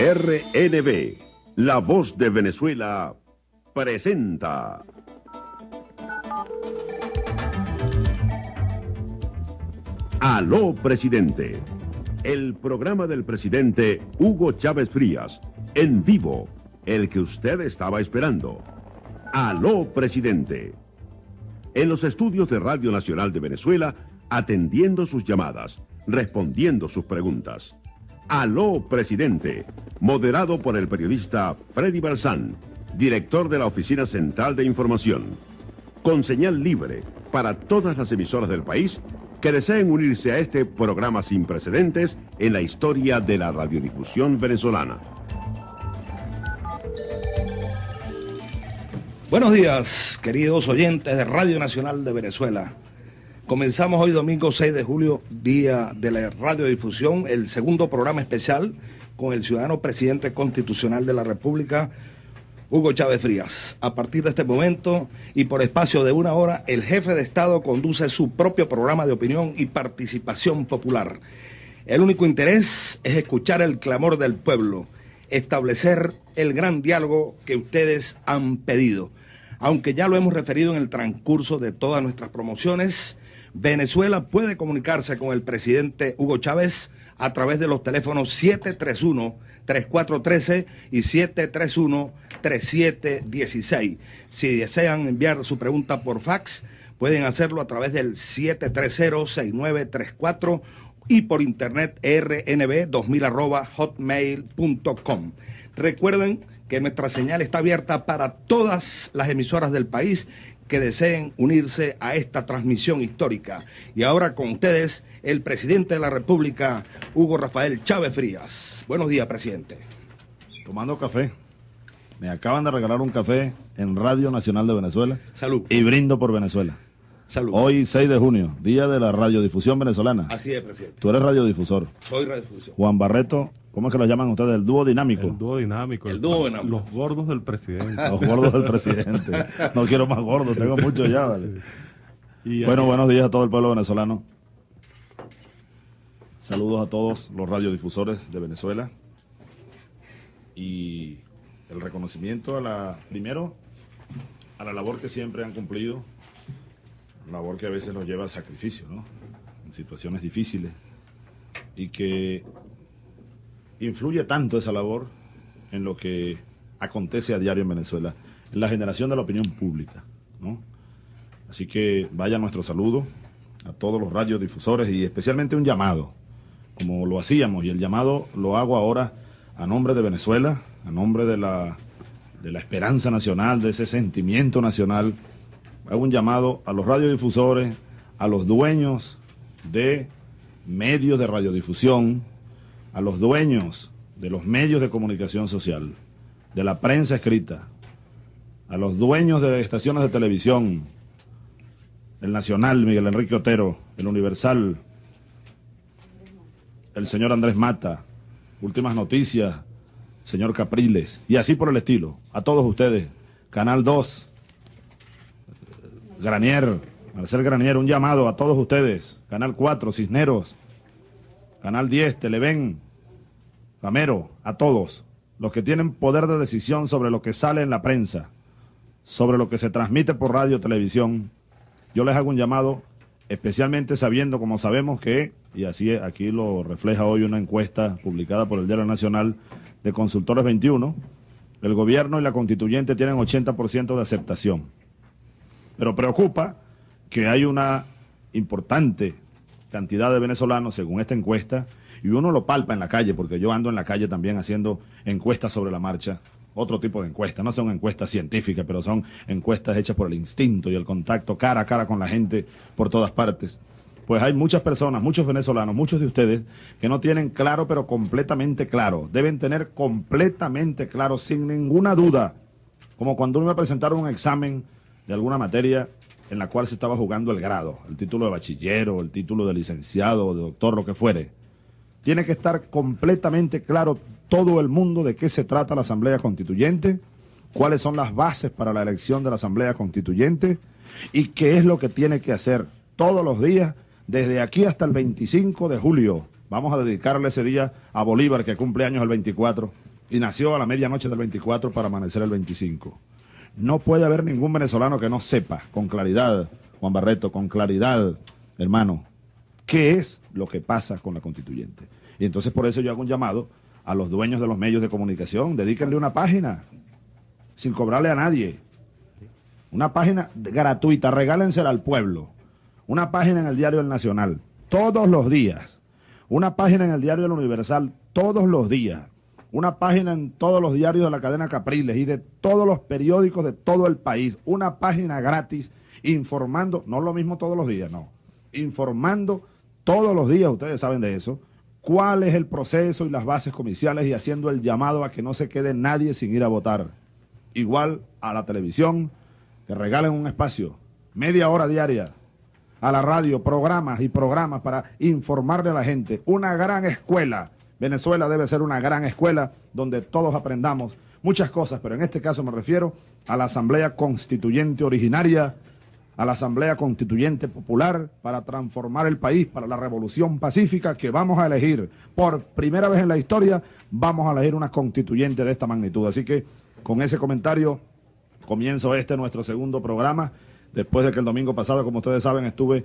RNB, La Voz de Venezuela, presenta. Aló, presidente. El programa del presidente Hugo Chávez Frías, en vivo, el que usted estaba esperando. Aló, presidente. En los estudios de Radio Nacional de Venezuela, atendiendo sus llamadas, respondiendo sus preguntas. Aló, presidente, moderado por el periodista Freddy Balsán, director de la Oficina Central de Información. Con señal libre para todas las emisoras del país que deseen unirse a este programa sin precedentes en la historia de la radiodifusión venezolana. Buenos días, queridos oyentes de Radio Nacional de Venezuela. Comenzamos hoy domingo 6 de julio, día de la radiodifusión, el segundo programa especial con el ciudadano presidente constitucional de la República, Hugo Chávez Frías. A partir de este momento y por espacio de una hora, el jefe de Estado conduce su propio programa de opinión y participación popular. El único interés es escuchar el clamor del pueblo, establecer el gran diálogo que ustedes han pedido. Aunque ya lo hemos referido en el transcurso de todas nuestras promociones, Venezuela puede comunicarse con el presidente Hugo Chávez a través de los teléfonos 731-3413 y 731-3716. Si desean enviar su pregunta por fax, pueden hacerlo a través del 730-6934 y por internet rnb2000 hotmail.com. Recuerden que nuestra señal está abierta para todas las emisoras del país que deseen unirse a esta transmisión histórica. Y ahora con ustedes, el presidente de la República, Hugo Rafael Chávez Frías. Buenos días, presidente. Tomando café. Me acaban de regalar un café en Radio Nacional de Venezuela. Salud. Y brindo por Venezuela. Salud. Hoy, 6 de junio, día de la radiodifusión venezolana. Así es, presidente. Tú eres radiodifusor. Soy radiodifusión. Juan Barreto, ¿cómo es que lo llaman ustedes? El dúo dinámico. El dúo dinámico. El dúo dinámico. Los gordos del presidente. Los gordos del presidente. No quiero más gordos, tengo muchos ya, ¿vale? Y Bueno, aquí- buenos días a todo el pueblo venezolano. Saludos a todos los radiodifusores de Venezuela. Y el reconocimiento a la, primero, a la labor que siempre han cumplido, labor que a veces nos lleva al sacrificio, ¿no? En situaciones difíciles. Y que influye tanto esa labor en lo que acontece a diario en Venezuela, en la generación de la opinión pública, ¿no? Así que vaya nuestro saludo a todos los radiodifusores y especialmente un llamado, como lo hacíamos, y el llamado lo hago ahora a nombre de Venezuela, a nombre de la, de la esperanza nacional, de ese sentimiento nacional. Hago un llamado a los radiodifusores, a los dueños de medios de radiodifusión, a los dueños de los medios de comunicación social, de la prensa escrita, a los dueños de estaciones de televisión, el Nacional, Miguel Enrique Otero, el Universal, el señor Andrés Mata, Últimas Noticias, señor Capriles, y así por el estilo. A todos ustedes, Canal 2, Granier, Marcel Granier, un llamado a todos ustedes, Canal 4, Cisneros, Canal 10, Televen, Camero, a todos, los que tienen poder de decisión sobre lo que sale en la prensa, sobre lo que se transmite por radio, televisión, yo les hago un llamado, especialmente sabiendo, como sabemos que, y así aquí lo refleja hoy una encuesta publicada por el Diario Nacional de Consultores 21, el gobierno y la constituyente tienen 80% de aceptación. Pero preocupa que hay una importante cantidad de venezolanos, según esta encuesta, y uno lo palpa en la calle, porque yo ando en la calle también haciendo encuestas sobre la marcha, otro tipo de encuestas, no son encuestas científicas, pero son encuestas hechas por el instinto y el contacto cara a cara con la gente por todas partes. Pues hay muchas personas, muchos venezolanos, muchos de ustedes, que no tienen claro, pero completamente claro. Deben tener completamente claro, sin ninguna duda, como cuando uno iba a presentar un examen de alguna materia en la cual se estaba jugando el grado, el título de bachiller o el título de licenciado de doctor, lo que fuere. Tiene que estar completamente claro todo el mundo de qué se trata la Asamblea Constituyente, cuáles son las bases para la elección de la Asamblea Constituyente y qué es lo que tiene que hacer todos los días desde aquí hasta el 25 de julio Vamos a dedicarle ese día a Bolívar, que cumple años el 24, y nació a la medianoche del 24 para amanecer el 25. No puede haber ningún venezolano que no sepa con claridad, Juan Barreto, con claridad, hermano, qué es lo que pasa con la constituyente. Y entonces por eso yo hago un llamado a los dueños de los medios de comunicación, dedíquenle una página, sin cobrarle a nadie. Una página gratuita, regálensela al pueblo. Una página en el diario El Nacional, todos los días. Una página en el diario El Universal, todos los días. Una página en todos los diarios de la cadena Capriles y de todos los periódicos de todo el país. Una página gratis informando, no lo mismo todos los días, no. Informando todos los días, ustedes saben de eso, cuál es el proceso y las bases comiciales y haciendo el llamado a que no se quede nadie sin ir a votar. Igual a la televisión, que regalen un espacio, media hora diaria, a la radio, programas y programas para informarle a la gente. Una gran escuela. Venezuela debe ser una gran escuela donde todos aprendamos muchas cosas, pero en este caso me refiero a la Asamblea Constituyente originaria, a la Asamblea Constituyente Popular para transformar el país para la revolución pacífica que vamos a elegir. Por primera vez en la historia vamos a elegir una constituyente de esta magnitud. Así que con ese comentario comienzo este nuestro segundo programa. Después de que el domingo pasado, como ustedes saben, estuve,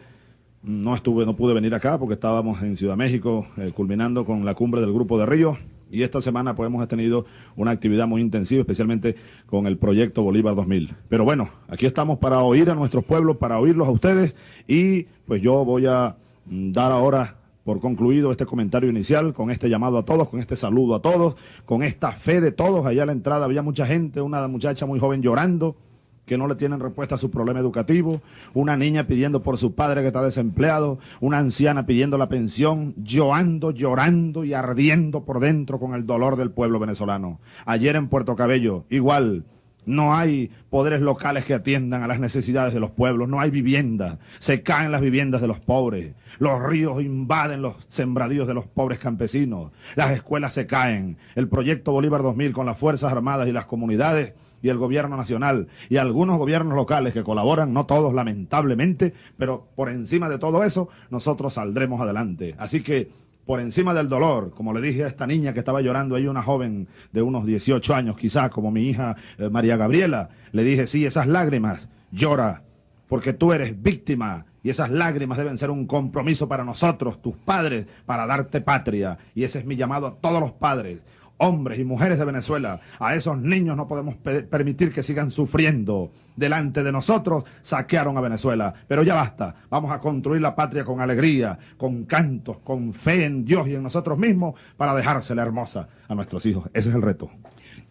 no estuve, no pude venir acá porque estábamos en Ciudad México, eh, culminando con la cumbre del Grupo de Río. Y esta semana pues hemos tenido una actividad muy intensiva, especialmente con el proyecto Bolívar 2000. Pero bueno, aquí estamos para oír a nuestros pueblos, para oírlos a ustedes. Y pues yo voy a mm, dar ahora por concluido este comentario inicial, con este llamado a todos, con este saludo a todos, con esta fe de todos. Allá a la entrada había mucha gente, una muchacha muy joven llorando, que no le tienen respuesta a su problema educativo, una niña pidiendo por su padre que está desempleado, una anciana pidiendo la pensión, llorando, llorando y ardiendo por dentro con el dolor del pueblo venezolano. Ayer en Puerto Cabello, igual, no hay poderes locales que atiendan a las necesidades de los pueblos, no hay vivienda, se caen las viviendas de los pobres, los ríos invaden los sembradíos de los pobres campesinos, las escuelas se caen, el proyecto Bolívar 2000 con las Fuerzas Armadas y las comunidades y el gobierno nacional y algunos gobiernos locales que colaboran, no todos lamentablemente, pero por encima de todo eso nosotros saldremos adelante. Así que por encima del dolor, como le dije a esta niña que estaba llorando ahí, una joven de unos 18 años quizás, como mi hija eh, María Gabriela, le dije, sí, esas lágrimas, llora, porque tú eres víctima y esas lágrimas deben ser un compromiso para nosotros, tus padres, para darte patria. Y ese es mi llamado a todos los padres hombres y mujeres de Venezuela, a esos niños no podemos permitir que sigan sufriendo. Delante de nosotros saquearon a Venezuela, pero ya basta. Vamos a construir la patria con alegría, con cantos, con fe en Dios y en nosotros mismos para dejársela hermosa a nuestros hijos. Ese es el reto.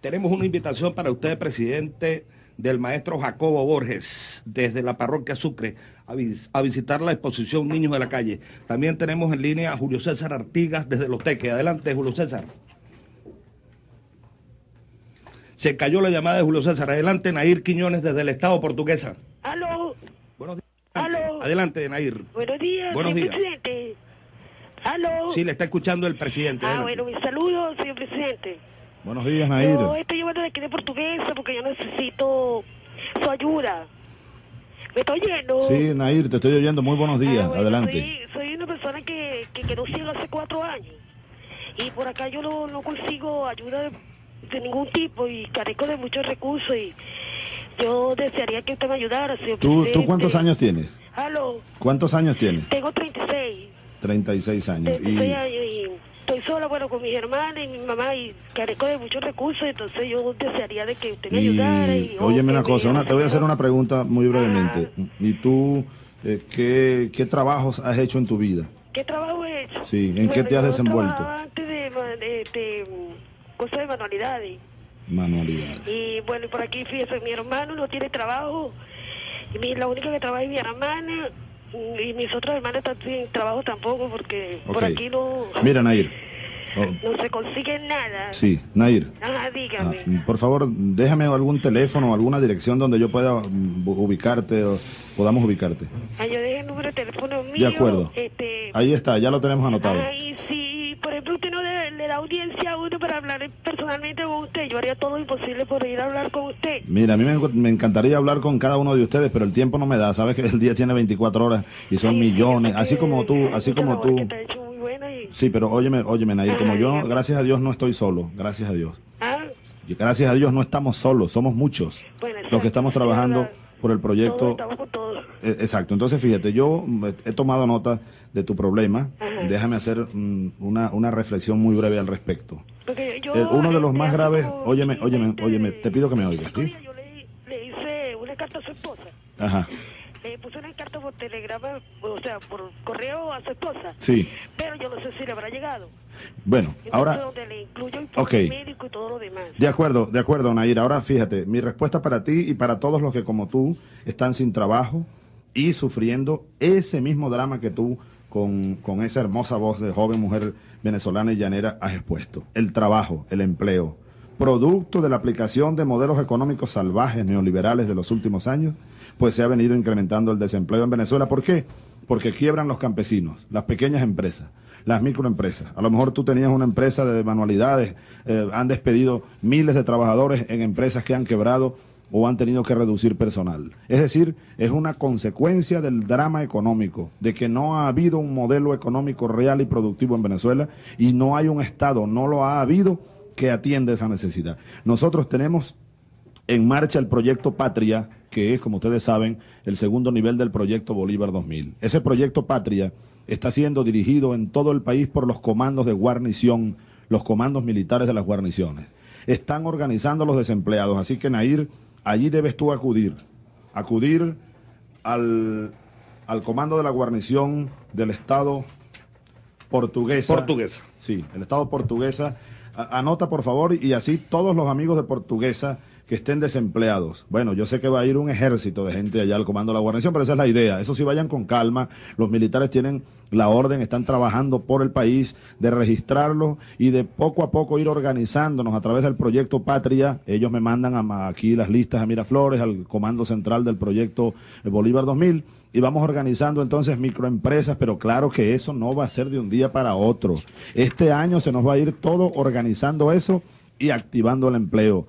Tenemos una invitación para usted, presidente del maestro Jacobo Borges, desde la parroquia Sucre, a, a, visitar la exposición Niños de la Calle. También tenemos en línea a Julio César Artigas desde Los Teques. Adelante, Julio César. Se cayó la llamada de Julio César. Adelante, Nair Quiñones, desde el Estado portuguesa. Aló. Buenos días. Aló. Adelante, Nair. Buenos días, Buenos días. presidente. Aló. Sí, le está escuchando el presidente. Ah, Adelante. bueno, mi saludo, señor presidente. Buenos días, Nair. Yo estoy llamando de aquí de portuguesa porque yo necesito su ayuda. ¿Me está oyendo? Sí, Nair, te estoy oyendo. Muy buenos días. Ah, bueno, Adelante. Soy, soy una persona que, que quedó ciego hace cuatro años. Y por acá yo no, no consigo ayuda de, de ningún tipo y carezco de muchos recursos. Y yo desearía que usted me ayudara, señor ¿Tú, presidente. ¿Tú cuántos años tienes? Aló. ¿Cuántos años tienes? Tengo 36. 36 años. 36 Y, años y estoy sola, bueno, con mis hermanas y mi mamá y carezco de muchos recursos, entonces yo desearía de que usted me ayudara. Y, y o óyeme una cosa, una- te voy a hacer una pregunta muy brevemente. ¿Y tú eh, qué, qué trabajos has hecho en tu vida? ¿Qué trabajo he hecho? Sí, ¿en qué te has desenvuelto? antes de, de, de, cosas de manualidades. Manualidades. Y bueno, y por aquí, fíjese, mi hermano no tiene trabajo. Y mi, la única que trabaja es mi hermana. Y mis otras hermanas están sin trabajo tampoco porque por aquí no, Mira, Nair. Oh, no se consigue nada. sí, Nair. Ajá, Ah, dígame. por favor, déjame algún teléfono o alguna dirección donde yo pueda mm, ubicarte o podamos ubicarte. Ah, yo dejé el número de teléfono mío. De acuerdo. Este, Ahí está, ya lo tenemos anotado. Ay, si, por ejemplo, usted no le, le da audiencia a uno para hablar personalmente con usted, yo haría todo lo imposible por ir a hablar con usted. Mira, a mí me, enc- me encantaría hablar con cada uno de ustedes, pero el tiempo no me da. Sabes que el día tiene 24 horas y son Sí, millones, así como tú, así como tú. y Sí, pero óyeme, óyeme, Nair, como yo, gracias a Dios, no estoy solo, gracias a Dios. Ah, gracias a Dios no estamos solos, somos muchos Bueno, los que estamos trabajando por el todos proyecto. estamos con todo. Eh, Exacto, entonces fíjate, yo he tomado nota de tu problema, Ajá. déjame hacer mm, una, una reflexión muy breve al respecto. Porque yo, uno de los este, más graves, óyeme, óyeme, 20, óyeme, te pido que me oigas, ¿sí? Yo le, le hice una carta a su esposa. Ajá, Le puse una carta por telegrama, o sea, por correo a su esposa. sí, Pero yo no sé si le habrá llegado. bueno, Entonces, ahora, donde le incluyo el Ok. médico y todo lo demás. de acuerdo, de acuerdo, Nair, ahora fíjate, mi respuesta para ti y para todos los que como tú están sin trabajo y sufriendo ese mismo drama que tú con, con esa hermosa voz de joven mujer venezolana y llanera has expuesto. El trabajo, el empleo, producto de la aplicación de modelos económicos salvajes neoliberales de los últimos años, pues se ha venido incrementando el desempleo en Venezuela. ¿Por qué? Porque quiebran los campesinos, las pequeñas empresas, las microempresas. A lo mejor tú tenías una empresa de manualidades, eh, han despedido miles de trabajadores en empresas que han quebrado o han tenido que reducir personal. Es decir, es una consecuencia del drama económico, de que no ha habido un modelo económico real y productivo en Venezuela y no hay un Estado, no lo ha habido que atienda esa necesidad. Nosotros tenemos en marcha el proyecto Patria, que es, como ustedes saben, el segundo nivel del proyecto Bolívar 2000. Ese proyecto Patria está siendo dirigido en todo el país por los comandos de guarnición, los comandos militares de las guarniciones. Están organizando los desempleados, así que Nair, allí debes tú acudir, acudir al, al comando de la guarnición del Estado portuguesa. Portuguesa. Sí, el Estado portuguesa. Anota, por favor, y así todos los amigos de portuguesa que estén desempleados. Bueno, yo sé que va a ir un ejército de gente allá al comando de la guarnición, pero esa es la idea. Eso sí, vayan con calma. Los militares tienen la orden, están trabajando por el país de registrarlo y de poco a poco ir organizándonos a través del proyecto Patria. Ellos me mandan a- aquí las listas a Miraflores, al comando central del proyecto Bolívar 2000 y vamos organizando entonces microempresas, pero claro que eso no va a ser de un día para otro. Este año se nos va a ir todo organizando eso y activando el empleo.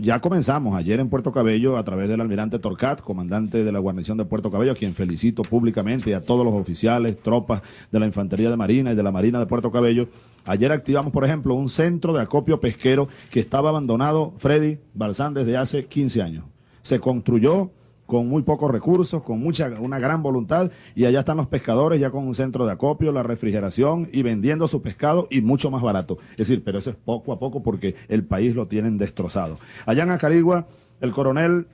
Ya comenzamos ayer en Puerto Cabello a través del almirante Torcat, comandante de la guarnición de Puerto Cabello, a quien felicito públicamente y a todos los oficiales, tropas de la Infantería de Marina y de la Marina de Puerto Cabello. Ayer activamos, por ejemplo, un centro de acopio pesquero que estaba abandonado, Freddy Balsán, desde hace 15 años. Se construyó con muy pocos recursos, con mucha, una gran voluntad, y allá están los pescadores ya con un centro de acopio, la refrigeración y vendiendo su pescado y mucho más barato. Es decir, pero eso es poco a poco porque el país lo tienen destrozado. Allá en Acarigua, el coronel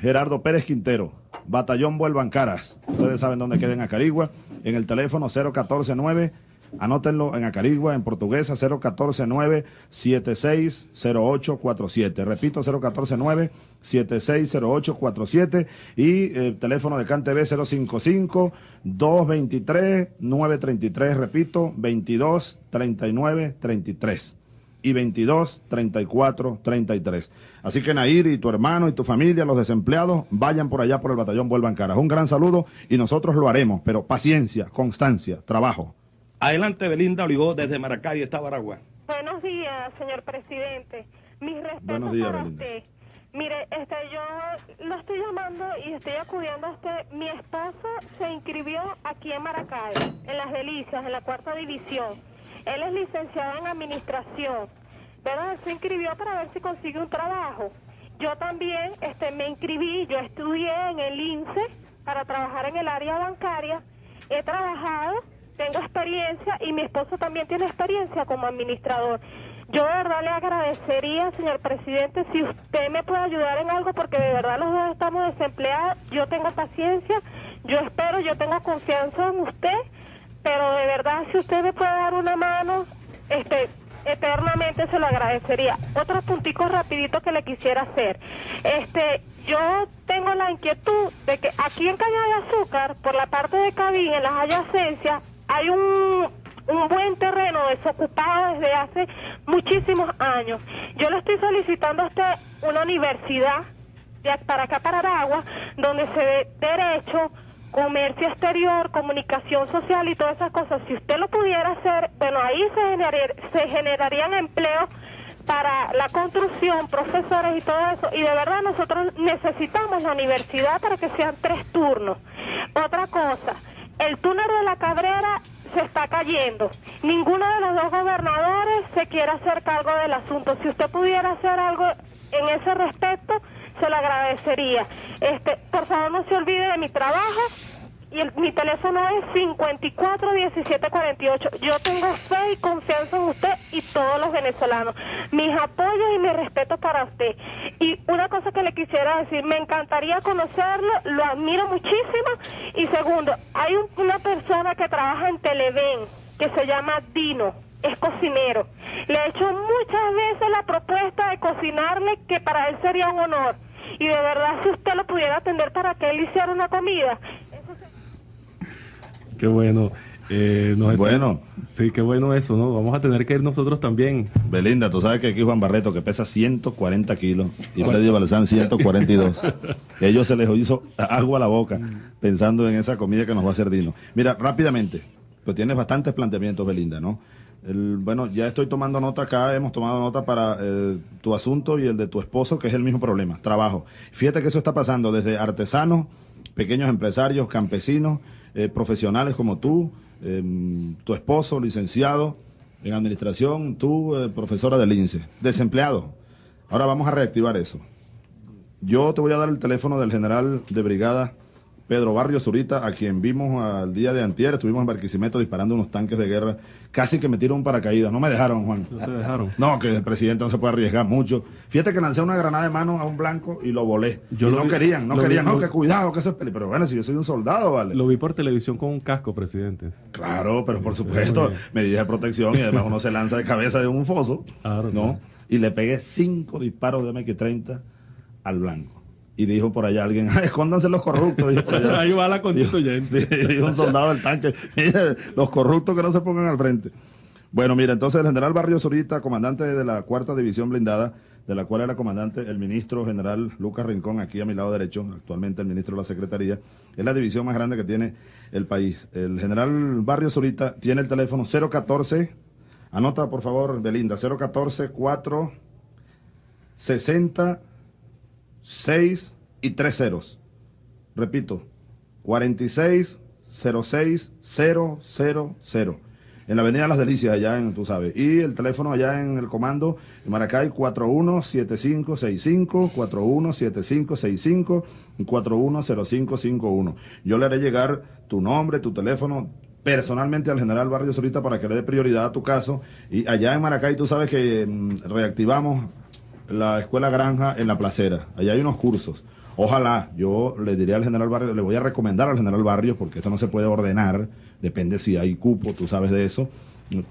Gerardo Pérez Quintero, Batallón Vuelvan Caras. Ustedes saben dónde queda en Acarigua, en el teléfono 0149, anótenlo en Acarigua, en portuguesa, 0149 760847. Repito, 0149 760847 y el teléfono de CanTV 055 223 933, repito, 22 39 33 y 22 34 33. Así que Nair y tu hermano y tu familia, los desempleados, vayan por allá por el batallón Vuelvan Caras. Un gran saludo y nosotros lo haremos, pero paciencia, constancia, trabajo. Adelante, Belinda Olivó, desde Maracay, está Baragua. Buenos días, señor presidente. Mis respetos Buenos días, para Belinda. usted. Mire, este, yo lo estoy llamando y estoy acudiendo a usted. Mi esposo se inscribió aquí en Maracay, en Las Delicias, en la cuarta división. Él es licenciado en administración, pero él se inscribió para ver si consigue un trabajo. Yo también este, me inscribí, yo estudié en el INSE para trabajar en el área bancaria. He trabajado, tengo experiencia y mi esposo también tiene experiencia como administrador. Yo de verdad le agradecería, señor presidente, si usted me puede ayudar en algo, porque de verdad los dos estamos desempleados. Yo tengo paciencia, yo espero, yo tengo confianza en usted, pero de verdad si usted me puede dar una mano, este, eternamente se lo agradecería. Otro puntico rapidito que le quisiera hacer. Este, yo tengo la inquietud de que aquí en Caña de Azúcar, por la parte de Cabín, en las adyacencias, hay un, un buen terreno desocupado desde hace muchísimos años. Yo le estoy solicitando a usted una universidad para acá, para Aragua, donde se dé derecho, comercio exterior, comunicación social y todas esas cosas. Si usted lo pudiera hacer, bueno, ahí se, generar- se generarían empleos para la construcción, profesores y todo eso. Y de verdad nosotros necesitamos la universidad para que sean tres turnos. Otra cosa, el túnel de la Cabrera se está cayendo. Ninguno de los dos gobernadores se quiere hacer cargo del asunto. Si usted pudiera hacer algo en ese respecto, se lo agradecería. Este, por favor, no se olvide de mi trabajo. Y el- mi teléfono es 541748. Yo tengo fe y confianza en usted y todos los venezolanos. Mis apoyos y mi respeto para usted. Y una cosa que le quisiera decir, me encantaría conocerlo, lo admiro muchísimo. Y segundo, hay un- una persona que trabaja en Televen que se llama Dino, es cocinero. Le he hecho muchas veces la propuesta de cocinarle que para él sería un honor. Y de verdad, si usted lo pudiera atender para que él hiciera una comida, Qué bueno. Eh, nos está- Bueno. Sí, qué bueno eso, ¿no? Vamos a tener que ir nosotros también. Belinda, tú sabes que aquí Juan Barreto, que pesa 140 kilos, y Freddy Balzán 142. Ellos se les hizo agua a la boca pensando en esa comida que nos va a hacer Dino. Mira, rápidamente, pues tienes bastantes planteamientos, Belinda, ¿no? El- bueno, ya estoy tomando nota acá, hemos tomado nota para eh, tu asunto y el de tu esposo, que es el mismo problema, trabajo. Fíjate que eso está pasando desde artesanos, pequeños empresarios, campesinos, eh, profesionales como tú, em, tu esposo, licenciado en administración, tú, eh, profesora del INSE, desempleado. Ahora vamos a reactivar eso. Yo te voy a dar el teléfono del general de brigada Pedro Barrio Zurita, a quien vimos al día de antier, estuvimos en Barquisimeto disparando unos tanques de guerra, casi que me tiró un paracaídas, no me dejaron, Juan. No te dejaron. No, que el presidente no se puede arriesgar mucho. Fíjate que lancé una granada de mano a un blanco y lo volé. Yo Y lo no vi- querían, no querían, vi- no, lo- que cuidado, que eso es peli. Pero bueno, si yo soy un soldado, vale. Lo vi por televisión con un casco, presidente. Claro, pero por supuesto, medidas de protección y además uno se lanza de cabeza de un foso, Claro, ¿no? claro. Y le pegué cinco disparos de MX-30 al blanco. Y dijo por allá alguien, "Ay, escóndanse los corruptos. dijo por allá. Ahí va la constituyente. Sí, dijo un soldado del tanque, "Mire, los corruptos que no se pongan al frente. Bueno, mira, entonces el general Barrio Zurita, comandante de la cuarta división blindada, de la cual era comandante el ministro general Lucas Rincón, aquí a mi lado derecho, actualmente el ministro de la Secretaría, es la división más grande que tiene el país. El general Barrio Zurita tiene el teléfono 014, anota por favor, Belinda, 014 4 60 6 y 3 ceros. Repito, 46 06 000. En la Avenida Las Delicias, allá en, tú sabes. Y el teléfono allá en el comando, en Maracay, 417565, 417565 y 410551. Yo le haré llegar tu nombre, tu teléfono, personalmente al general Barrio Solita para que le dé prioridad a tu caso. Y allá en Maracay, tú sabes que mm, reactivamos la escuela granja en la placera. Allá hay unos cursos. Ojalá, yo le diría al general Barrio, le voy a recomendar al general Barrio, porque esto no se puede ordenar, depende si hay cupo, tú sabes de eso,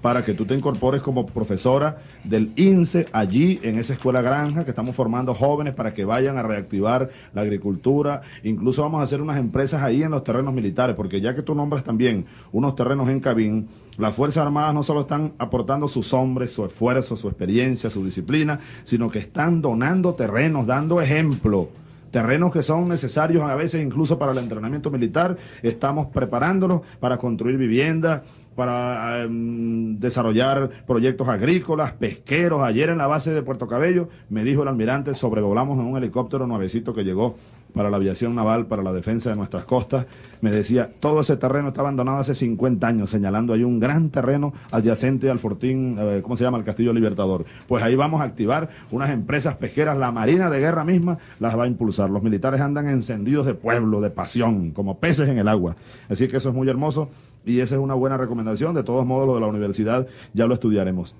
para que tú te incorpores como profesora del INSE allí en esa escuela granja que estamos formando jóvenes para que vayan a reactivar la agricultura. Incluso vamos a hacer unas empresas ahí en los terrenos militares, porque ya que tú nombras también unos terrenos en Cabín, las Fuerzas Armadas no solo están aportando sus hombres, su esfuerzo, su experiencia, su disciplina, sino que están donando terrenos, dando ejemplo terrenos que son necesarios a veces incluso para el entrenamiento militar. Estamos preparándolos para construir viviendas, para em, desarrollar proyectos agrícolas, pesqueros. Ayer en la base de Puerto Cabello me dijo el almirante, sobrevolamos en un helicóptero nuevecito que llegó para la aviación naval, para la defensa de nuestras costas. Me decía, todo ese terreno está abandonado hace 50 años, señalando ahí un gran terreno adyacente al fortín, eh, ¿cómo se llama? El Castillo Libertador. Pues ahí vamos a activar unas empresas pesqueras, la Marina de Guerra misma las va a impulsar. Los militares andan encendidos de pueblo, de pasión, como peces en el agua. Así que eso es muy hermoso y esa es una buena recomendación. De todos modos, lo de la universidad ya lo estudiaremos.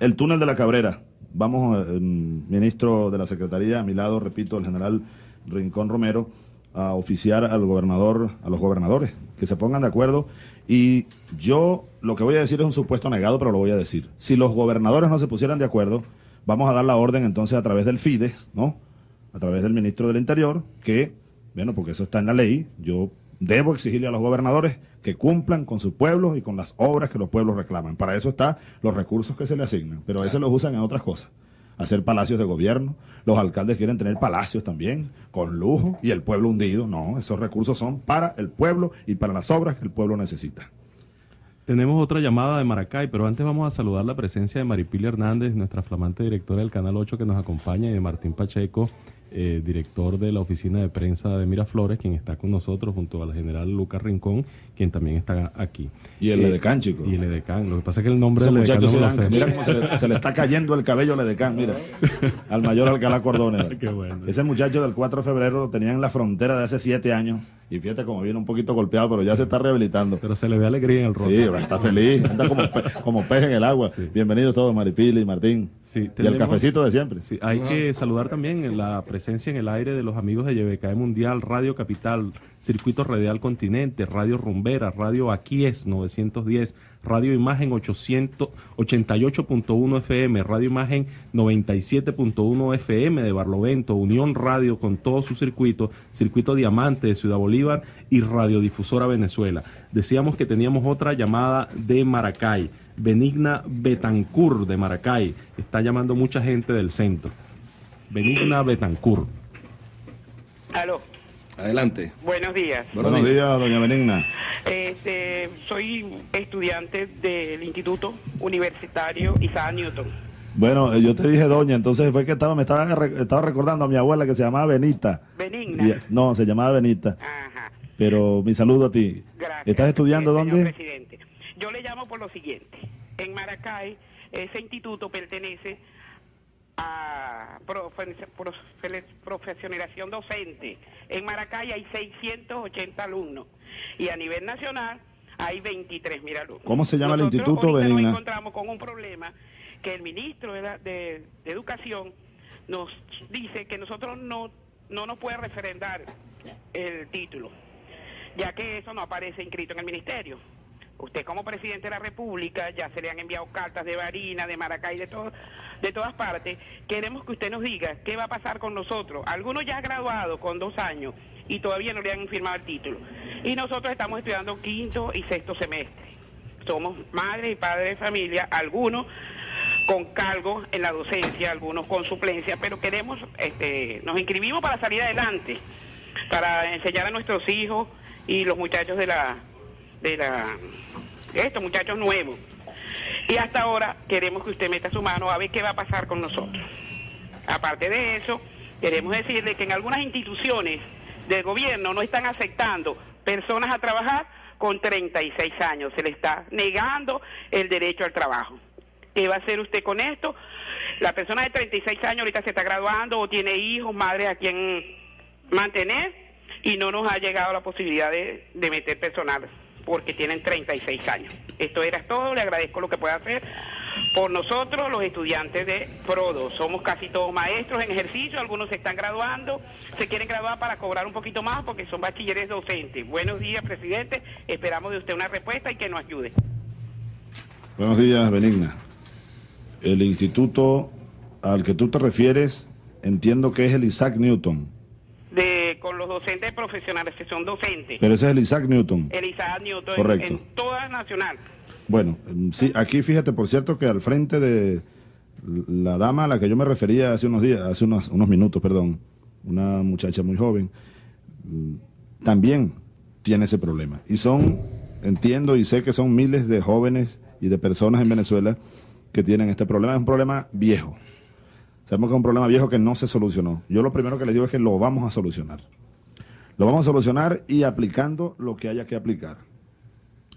El túnel de la Cabrera. Vamos, eh, ministro de la Secretaría, a mi lado, repito, el general Rincón Romero, a oficiar al gobernador, a los gobernadores, que se pongan de acuerdo. Y yo lo que voy a decir es un supuesto negado, pero lo voy a decir. Si los gobernadores no se pusieran de acuerdo, vamos a dar la orden entonces a través del FIDES, ¿no? A través del ministro del Interior, que, bueno, porque eso está en la ley, yo debo exigirle a los gobernadores que cumplan con sus pueblos y con las obras que los pueblos reclaman. Para eso están los recursos que se le asignan, pero a veces los usan en otras cosas. Hacer palacios de gobierno, los alcaldes quieren tener palacios también, con lujo, y el pueblo hundido. No, esos recursos son para el pueblo y para las obras que el pueblo necesita. Tenemos otra llamada de Maracay, pero antes vamos a saludar la presencia de Maripilia Hernández, nuestra flamante directora del Canal 8 que nos acompaña, y de Martín Pacheco, eh, director de la oficina de prensa de Miraflores, quien está con nosotros junto al general Lucas Rincón, quien también está aquí. Y el Eh, Edecán, chico. Y el Edecán. Lo que pasa es que el nombre del Edecán no se, lo mira cómo se le, se le está cayendo el cabello al Edecán, mira. Al mayor Alcalá Cordones. Qué bueno. Ese muchacho del 4 de febrero lo tenían en la frontera de hace siete años. Y fíjate como viene un poquito golpeado, pero ya se está rehabilitando. Pero se le ve alegría en el rostro. Sí, está feliz, anda como, pe- como pez en el agua. Sí. Bienvenidos todos, Maripili, Martín. Sí, y el cafecito de siempre. Sí, hay que saludar también la presencia en el aire de los amigos de YBKE Mundial, Radio Capital, Circuito Radial Continente, Radio Rumbera, Radio Aquies 910, Radio Imagen 800 88.1 FM, Radio Imagen 97.1 FM de Barlovento, Unión Radio con todo su circuito, Circuito Diamante de Ciudad Bolívar y Radiodifusora Venezuela. Decíamos que teníamos otra llamada de Maracay. Benigna Betancur de Maracay. Está llamando mucha gente del centro. Benigna Betancur. Aló, Adelante. buenos días. Buenos Buenos días. doña Benigna. Este, soy estudiante del Instituto Universitario Isaac Newton. Bueno, eh, yo te dije doña, entonces fue que estaba, me estaba, estaba recordando a mi abuela que se llamaba Benita. Benigna. Y- no, se llamaba Benita. Ajá. Pero mi saludo a ti. Gracias. ¿Estás estudiando Eh, señor dónde? presidente. Yo le llamo por lo siguiente. En Maracay, ese instituto pertenece a profe- profe- profesionalización docente. En Maracay hay 680 alumnos y a nivel nacional hay 23 mil alumnos. ¿Cómo se llama el instituto, Benigna? Nos encontramos con un problema que el ministro de, la- de- de Educación nos dice que nosotros no, no nos puede referendar el título, ya que eso no aparece inscrito en el ministerio. Usted como presidente de la República ya se le han enviado cartas de Barina, de Maracay, de todo, de todas partes. Queremos que usted nos diga qué va a pasar con nosotros. Algunos ya han graduado con dos años y todavía no le han firmado el título. Y nosotros estamos estudiando quinto y sexto semestre. Somos madres y padres de familia, algunos con cargo en la docencia, algunos con suplencia, pero queremos, este, nos inscribimos para salir adelante, para enseñar a nuestros hijos y los muchachos de la, de la, estos muchachos nuevos. Y hasta ahora queremos que usted meta su mano a ver qué va a pasar con nosotros. Aparte de eso, queremos decirle que en algunas instituciones del gobierno no están aceptando personas a trabajar con 36 años. Se le está negando el derecho al trabajo. ¿Qué va a hacer usted con esto? La persona de 36 años ahorita se está graduando o tiene hijos, madres a quien mantener y no nos ha llegado la posibilidad de, de meter personal porque tienen 36 años. Esto era todo, le agradezco lo que pueda hacer por nosotros, los estudiantes de Prodo. Somos casi todos maestros en ejercicio, algunos se están graduando, se quieren graduar para cobrar un poquito más porque son bachilleres docentes. Buenos días, presidente, esperamos de usted una respuesta y que nos ayude. Buenos días, Benigna. El instituto al que tú te refieres, entiendo que es el Isaac Newton. De, con los docentes profesionales que son docentes. Pero ese es el Isaac Newton. El Isaac Newton en- Correcto. en toda nacional. Bueno, sí, aquí fíjate, por cierto, que al frente de la dama a la que yo me refería hace unos días, hace unos, unos minutos, perdón, una muchacha muy joven, mm, también tiene ese problema. Y son, entiendo y sé que son miles de jóvenes y de personas en Venezuela que tienen este problema. Es un problema viejo. Sabemos que es un problema viejo que no se solucionó. Yo lo primero que le digo es que lo vamos a solucionar. Lo vamos a solucionar y aplicando lo que haya que aplicar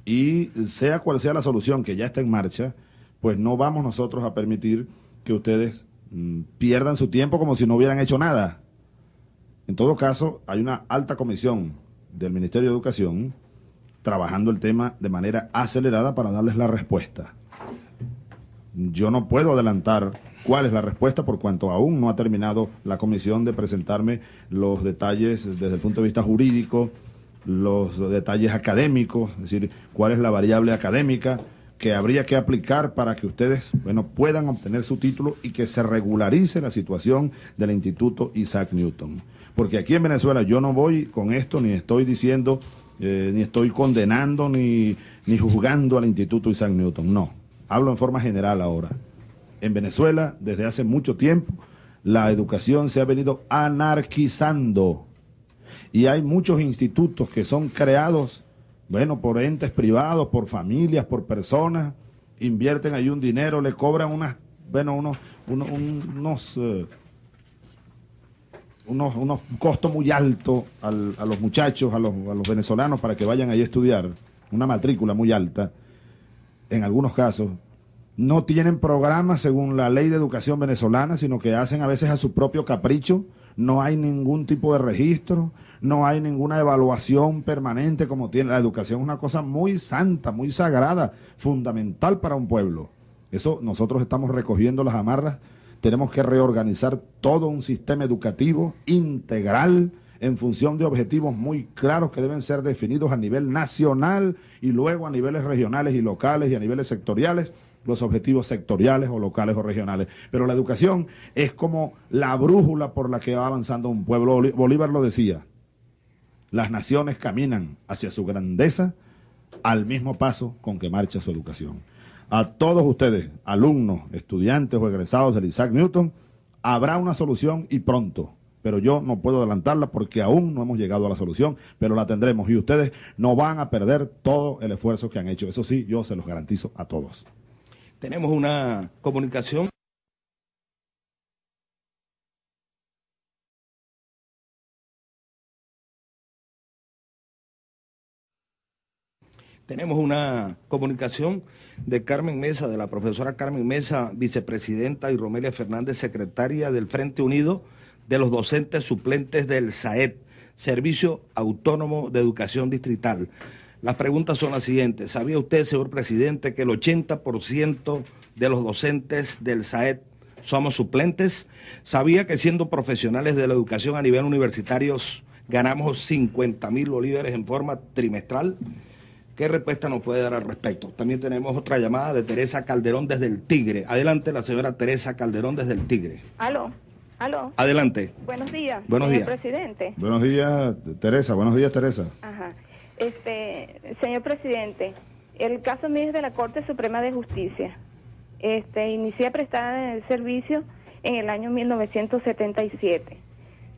y sea cual sea la solución que ya está en marcha, pues no vamos nosotros a permitir que ustedes mm, pierdan su tiempo como si no hubieran hecho nada. En todo caso, hay una alta comisión del Ministerio de Educación trabajando el tema de manera acelerada para darles la respuesta. Yo no puedo adelantar cuál es la respuesta por cuanto aún no ha terminado la comisión de presentarme los detalles desde el punto de vista jurídico, los detalles académicos, es decir, cuál es la variable académica que habría que aplicar para que ustedes, bueno, puedan obtener su título y que se regularice la situación del Instituto Isaac Newton. Porque aquí en Venezuela yo no voy con esto, ni estoy diciendo, eh, ni estoy condenando, ni, ni juzgando al Instituto Isaac Newton, no. Hablo en forma general ahora. En Venezuela, desde hace mucho tiempo, la educación se ha venido anarquizando. Y hay muchos institutos que son creados, bueno, por entes privados, por familias, por personas, invierten ahí un dinero, le cobran unas, bueno, unos, unos, unos, eh, unos, costos muy altos a los muchachos, a los, a los venezolanos para que vayan ahí a estudiar, una matrícula muy alta, en algunos casos, no tienen programas según la ley de educación venezolana, sino que hacen a veces a su propio capricho, no hay ningún tipo de registro, no hay ninguna evaluación permanente como tiene. La educación, es una cosa muy santa, muy sagrada, fundamental para un pueblo. Eso nosotros estamos recogiendo las amarras, tenemos que reorganizar todo un sistema educativo integral en función de objetivos muy claros que deben ser definidos a nivel nacional y luego a niveles regionales y locales y a niveles sectoriales los objetivos sectoriales o locales o regionales. Pero la educación es como la brújula por la que va avanzando un pueblo. Bolívar lo decía, las naciones caminan hacia su grandeza al mismo paso con que marcha su educación. A todos ustedes, alumnos, estudiantes o egresados del Isaac Newton, habrá una solución y pronto pero yo no puedo adelantarla porque aún no hemos llegado a la solución, pero la tendremos y ustedes no van a perder todo el esfuerzo que han hecho. Eso sí, yo se los garantizo a todos. Tenemos una comunicación. Tenemos una comunicación de Carmen Mesa, de la profesora Carmen Mesa, vicepresidenta, y Romelia Fernández, secretaria del Frente Unido de los docentes suplentes del SAED, Servicio Autónomo de Educación Distrital. Las preguntas son las siguientes. ¿Sabía usted, señor presidente, que el 80% de los docentes del SAED somos suplentes? ¿Sabía que siendo profesionales de la educación a nivel universitario ganamos 50 mil bolívares en forma trimestral? ¿Qué respuesta nos puede dar al respecto? También tenemos otra llamada de Teresa Calderón desde el Tigre. Adelante la señora Teresa Calderón desde el Tigre. Aló. Aló. Adelante. Buenos días. Buenos días. presidente. Buenos días, Teresa. Buenos días, Teresa. Ajá. Señor presidente, el caso mío es de la Corte Suprema de Justicia. Este, inicié a prestar el servicio en el año 1977.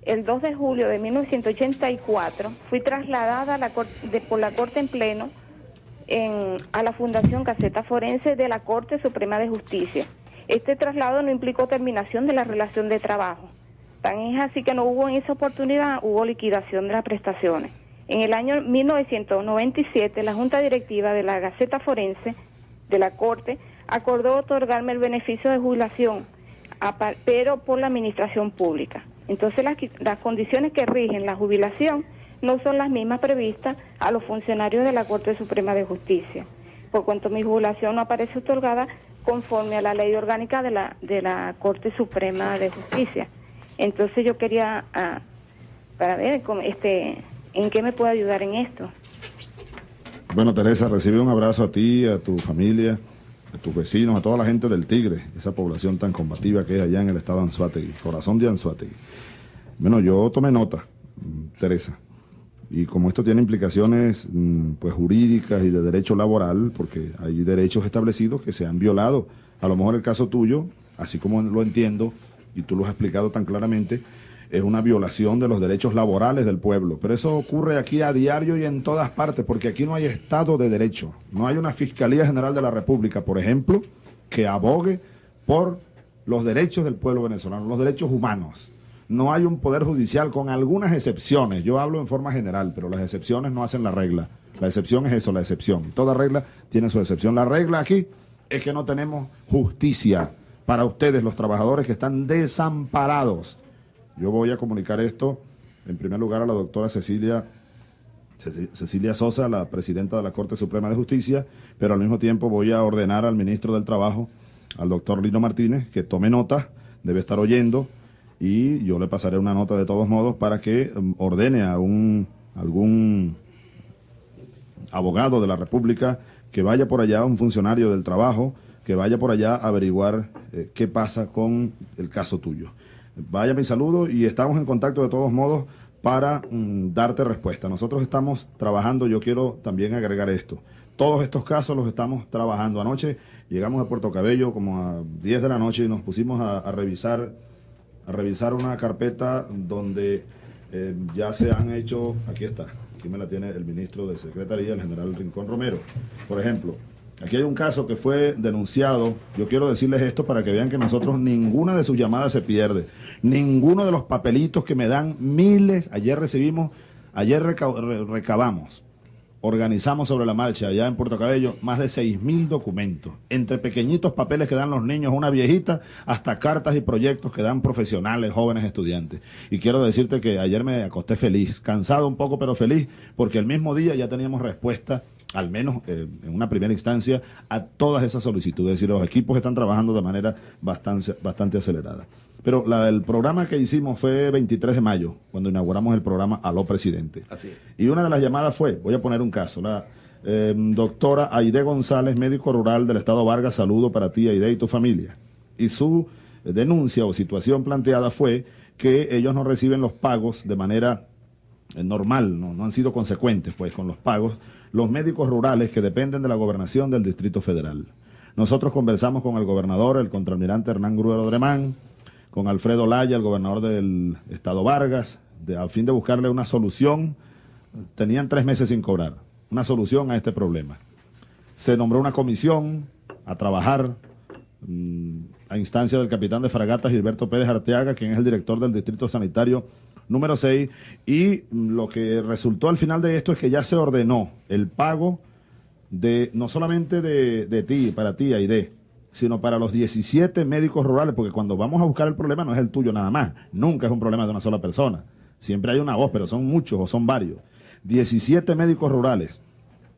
El 2 de julio de 1984 fui trasladada por la Corte en pleno en, a la Fundación Caseta Forense de la Corte Suprema de Justicia. Este traslado no implicó terminación de la relación de trabajo. Tan es así que no hubo en esa oportunidad, hubo liquidación de las prestaciones. En el año 1997, la Junta Directiva de la Gaceta Forense de la Corte acordó otorgarme el beneficio de jubilación, pero por la administración pública. Entonces las, las condiciones que rigen la jubilación no son las mismas previstas a los funcionarios de la Corte Suprema de Justicia. Por cuanto mi jubilación no aparece otorgada conforme a la ley orgánica de la, de la Corte Suprema de Justicia. Entonces yo quería, ah, para ver, este ¿En qué me puede ayudar en esto? Bueno, Teresa, recibe un abrazo a ti, a tu familia, a tus vecinos, a toda la gente del Tigre, esa población tan combativa que es allá en el estado de Anzuategui, corazón de Anzuategui. Bueno, yo tomé nota, mm, Teresa, y como esto tiene implicaciones mm, pues jurídicas y de derecho laboral, porque hay derechos establecidos que se han violado, a lo mejor el caso tuyo, así como lo entiendo, y tú lo has explicado tan claramente, es una violación de los derechos laborales del pueblo. Pero eso ocurre aquí a diario y en todas partes, porque aquí no hay Estado de Derecho. No hay una Fiscalía General de la República, por ejemplo, que abogue por los derechos del pueblo venezolano, los derechos humanos. No hay un poder judicial con algunas excepciones. Yo hablo en forma general, pero las excepciones no hacen la regla. La excepción es eso, la excepción. Toda regla tiene su excepción. La regla aquí es que no tenemos justicia para ustedes, los trabajadores que están desamparados yo voy a comunicar esto, en primer lugar, a la doctora Cecilia, Cecilia Sosa, la presidenta de la Corte Suprema de Justicia, pero al mismo tiempo voy a ordenar al ministro del Trabajo, al doctor Lino Martínez, que tome nota, debe estar oyendo, y yo le pasaré una nota de todos modos para que um, ordene a un, algún abogado de la República que vaya por allá, un funcionario del trabajo, que vaya por allá a averiguar eh, qué pasa con el caso tuyo. Vaya mi saludo y estamos en contacto de todos modos para mm, darte respuesta. Nosotros estamos trabajando, yo quiero también agregar esto. Todos estos casos los estamos trabajando. Anoche llegamos a Puerto Cabello como a 10 de la noche y nos pusimos a, revisar a revisar una carpeta donde eh, ya se han hecho, aquí está, aquí me la tiene el ministro de Secretaría, el general Rincón Romero. Por ejemplo, Aquí hay un caso que fue denunciado. Yo quiero decirles esto para que vean que nosotros ninguna de sus llamadas se pierde. Ninguno de los papelitos que me dan miles. Ayer recibimos, ayer recabamos organizamos sobre la marcha allá en Puerto Cabello más de seis mil documentos, entre pequeñitos papeles que dan los niños, una viejita, hasta cartas y proyectos que dan profesionales, jóvenes estudiantes. Y quiero decirte que ayer me acosté feliz, cansado un poco, pero feliz, porque el mismo día ya teníamos respuesta al menos eh, en una primera instancia, a todas esas solicitudes. Es decir, los equipos están trabajando de manera bastante, bastante acelerada. Pero la, el programa que hicimos fue 23 de mayo, cuando inauguramos el programa Aló Presidente. Así Y una de las llamadas fue, voy a poner un caso, la em, doctora Aide González, médico rural del Estado Vargas, saludo para ti, Aide, y tu familia. Y su denuncia o situación planteada fue que ellos no reciben los pagos de manera eh, normal, no, no han sido consecuentes pues con los pagos, los médicos rurales que dependen de la gobernación del Distrito Federal. Nosotros conversamos con el gobernador, el contraalmirante Hernán Gruero Dremán, con Alfredo Laya, el gobernador del estado Vargas, de, a fin de buscarle una solución. Tenían tres meses sin cobrar, una solución a este problema. Se nombró una comisión a trabajar mm, a instancia del capitán de fragatas Gilberto Pérez Arteaga, quien es el director del Distrito Sanitario número 6, y lo que resultó al final de esto es que ya se ordenó el pago de no solamente de, de ti, para ti, Aide, sino para los 17 médicos rurales, porque cuando vamos a buscar el problema no es el tuyo nada más, nunca es un problema de una sola persona, siempre hay una voz, pero son muchos o son varios. 17 médicos rurales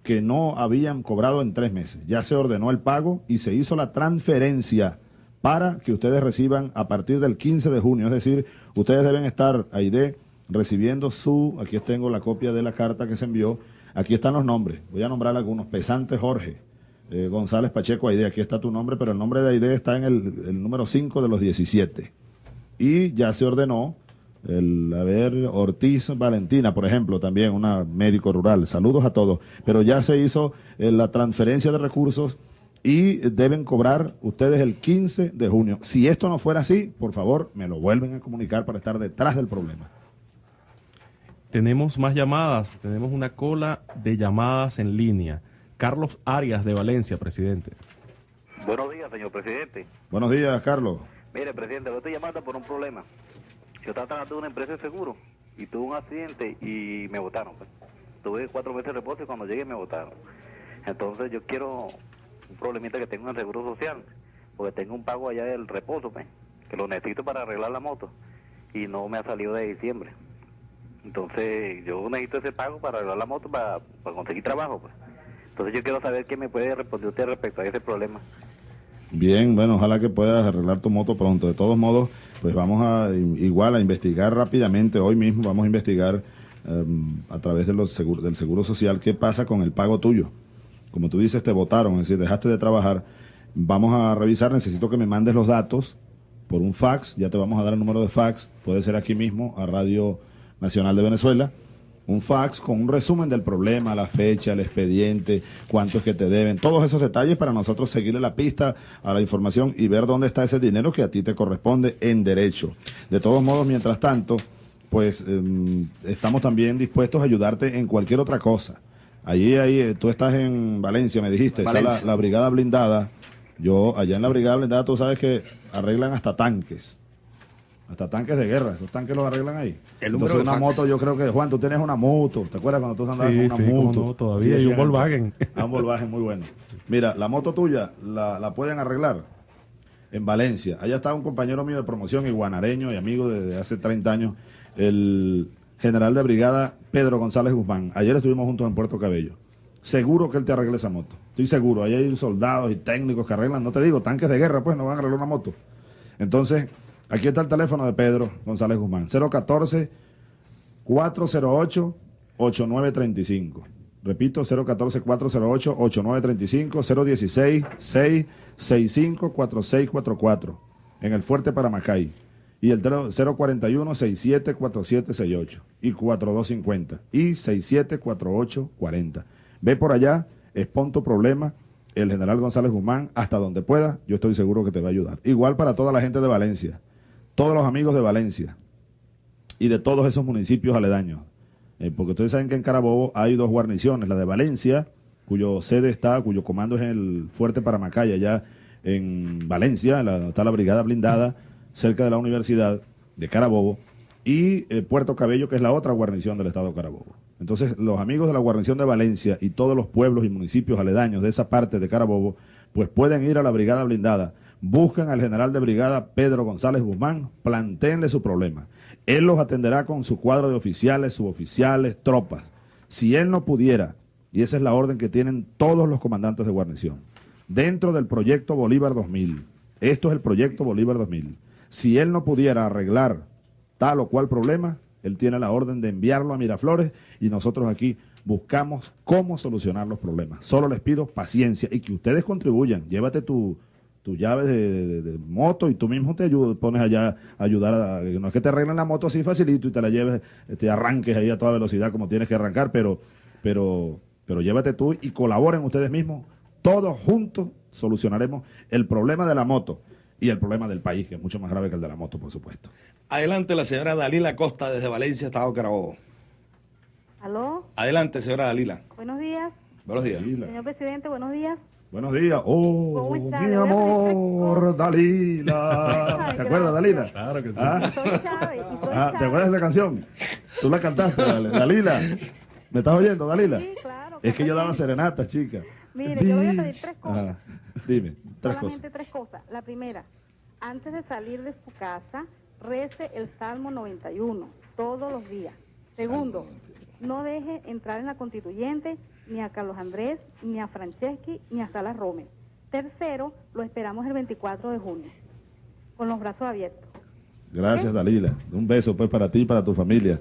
que no habían cobrado en tres meses. Ya se ordenó el pago y se hizo la transferencia para que ustedes reciban a partir del 15 de junio. Es decir, ustedes deben estar, de recibiendo su, aquí tengo la copia de la carta que se envió, aquí están los nombres, voy a nombrar algunos, Pesante Jorge, eh, González Pacheco Aide, aquí está tu nombre, pero el nombre de Aide está en el, número 5 de los 17. Y ya se ordenó el, a ver, Ortiz Valentina, por ejemplo, también una médico rural. Saludos a todos. Pero ya se hizo eh, la transferencia de recursos y deben cobrar ustedes el 15 de junio. Si esto no fuera así, por favor, me lo vuelven a comunicar para estar detrás del problema. Tenemos más llamadas, tenemos una cola de llamadas en línea. Carlos Arias de Valencia, presidente. Buenos días, señor presidente. Buenos días, Carlos. Mire, presidente, lo estoy llamando por un problema. Yo estaba trabajando en una empresa de seguro y tuve un accidente y me votaron. Pues. Tuve cuatro meses de reposo y cuando llegué me votaron. Entonces yo quiero un problemita que tengo en el seguro social, porque tengo un pago allá del reposo, pues, que lo necesito para arreglar la moto y no me ha salido de diciembre. Entonces yo necesito ese pago para arreglar la moto para, conseguir trabajo. Pues. Entonces yo quiero saber qué me puede responder usted respecto a ese problema. Bien, bueno, ojalá que puedas arreglar tu moto pronto. De todos modos, pues vamos a igual a investigar rápidamente, hoy mismo vamos a investigar em, a través de los del Seguro Social qué pasa con el pago tuyo. Como tú dices, te votaron, es decir, dejaste de trabajar. Vamos a revisar, necesito que me mandes los datos por un fax, ya te vamos a dar el número de fax, puede ser aquí mismo, a Radio Nacional de Venezuela un fax con un resumen del problema, la fecha, el expediente, cuánto es que te deben, todos esos detalles para nosotros seguirle la pista a la información y ver dónde está ese dinero que a ti te corresponde en derecho. De todos modos, mientras tanto, pues em, estamos también dispuestos a ayudarte en cualquier otra cosa. Allí, ahí, eh, tú estás en Valencia, me dijiste, está la, la brigada blindada. Yo, allá en la brigada blindada, tú sabes que arreglan hasta tanques hasta tanques de guerra, esos tanques los arreglan ahí. El Entonces una moto, yo creo que, Juan, tú tienes una moto, ¿te acuerdas cuando tú andabas con una moto? No, todavía, hay un Volkswagen. Ah, un Volkswagen muy bueno. Mira, la moto tuya la, la, pueden arreglar en Valencia. Allá está un compañero mío de promoción, iguanareño y amigo desde hace 30 años, el general de brigada Pedro González Guzmán. Ayer estuvimos juntos en Puerto Cabello. Seguro que él te arregle esa moto. Estoy seguro. Ahí hay soldados y técnicos que arreglan, no te digo, tanques de guerra, pues no van a arreglar una moto. Entonces, Aquí está el teléfono de Pedro González Guzmán. 014 408 8935. Repito, 014 408 8935 016 665 4644 en el Fuerte Paramacay. Y el 041 674768 y 4250 y 674840. Ve por allá, expon tu problema el general González Guzmán hasta donde pueda, yo estoy seguro que te va a ayudar. Igual para toda la gente de Valencia todos los amigos de Valencia y de todos esos municipios aledaños. Eh, porque ustedes saben que en Carabobo hay dos guarniciones, la de Valencia cuyo sede está, cuyo comando es el Fuerte Paramacaya, allá en Valencia, la, está la brigada blindada cerca de la Universidad de Carabobo, y eh, Puerto Cabello, que es la otra guarnición del Estado de Carabobo. Entonces, los amigos de la guarnición de Valencia y todos los pueblos y municipios aledaños de esa parte de Carabobo, pues pueden ir a la brigada blindada, buscan al general de brigada Pedro González Guzmán, planteenle su problema. Él los atenderá con su cuadro de oficiales, suboficiales, tropas. Si él no pudiera, y esa es la orden que tienen todos los comandantes de guarnición, dentro del proyecto Bolívar 2000, esto es el proyecto Bolívar 2000, si él no pudiera arreglar tal o cual problema, él tiene la orden de enviarlo a Miraflores y nosotros aquí buscamos cómo solucionar los problemas. Solo les pido paciencia y que ustedes contribuyan. Llévate tu, tu llave de, moto y tú mismo te pones allá a ayudar a, no es que te arreglen la moto así facilito y te la lleves, te arranques ahí a toda velocidad como tienes que arrancar, pero, pero, pero llévate tú y colaboren ustedes mismos, todos juntos solucionaremos el problema de la moto y el problema del país, que es mucho más grave que el de la moto, por supuesto. Adelante la señora Dalila Costa desde Valencia, Estado Carabobo. ¿Aló? Adelante, señora Dalila. Buenos días. Buenos días. Señor presidente, buenos días. Buenos días. Oh, mi amor, Dalila. ¿Te acuerdas, Dalila? Claro que sí. ¿Ah? Soy Chávez. y soy Ah, ¿Te acuerdas de esa canción? Tú la cantaste, Dale- Dalila. ¿Me estás oyendo, Dalila? Sí, claro. Es que yo daba serenatas, chica. Mire, yo voy a pedir tres cosas. Ajá. Dime, tres Solamente cosas. tres cosas. La primera, antes de salir de su casa, rece el Salmo 91 todos los días. Segundo, no deje entrar en la constituyente ni a Carlos Andrés, ni a Franceschi, ni a Salas Rome. Tercero, lo esperamos el 24 de junio, con los brazos abiertos. Gracias, Dalila. Un beso, pues, para ti y para tu familia.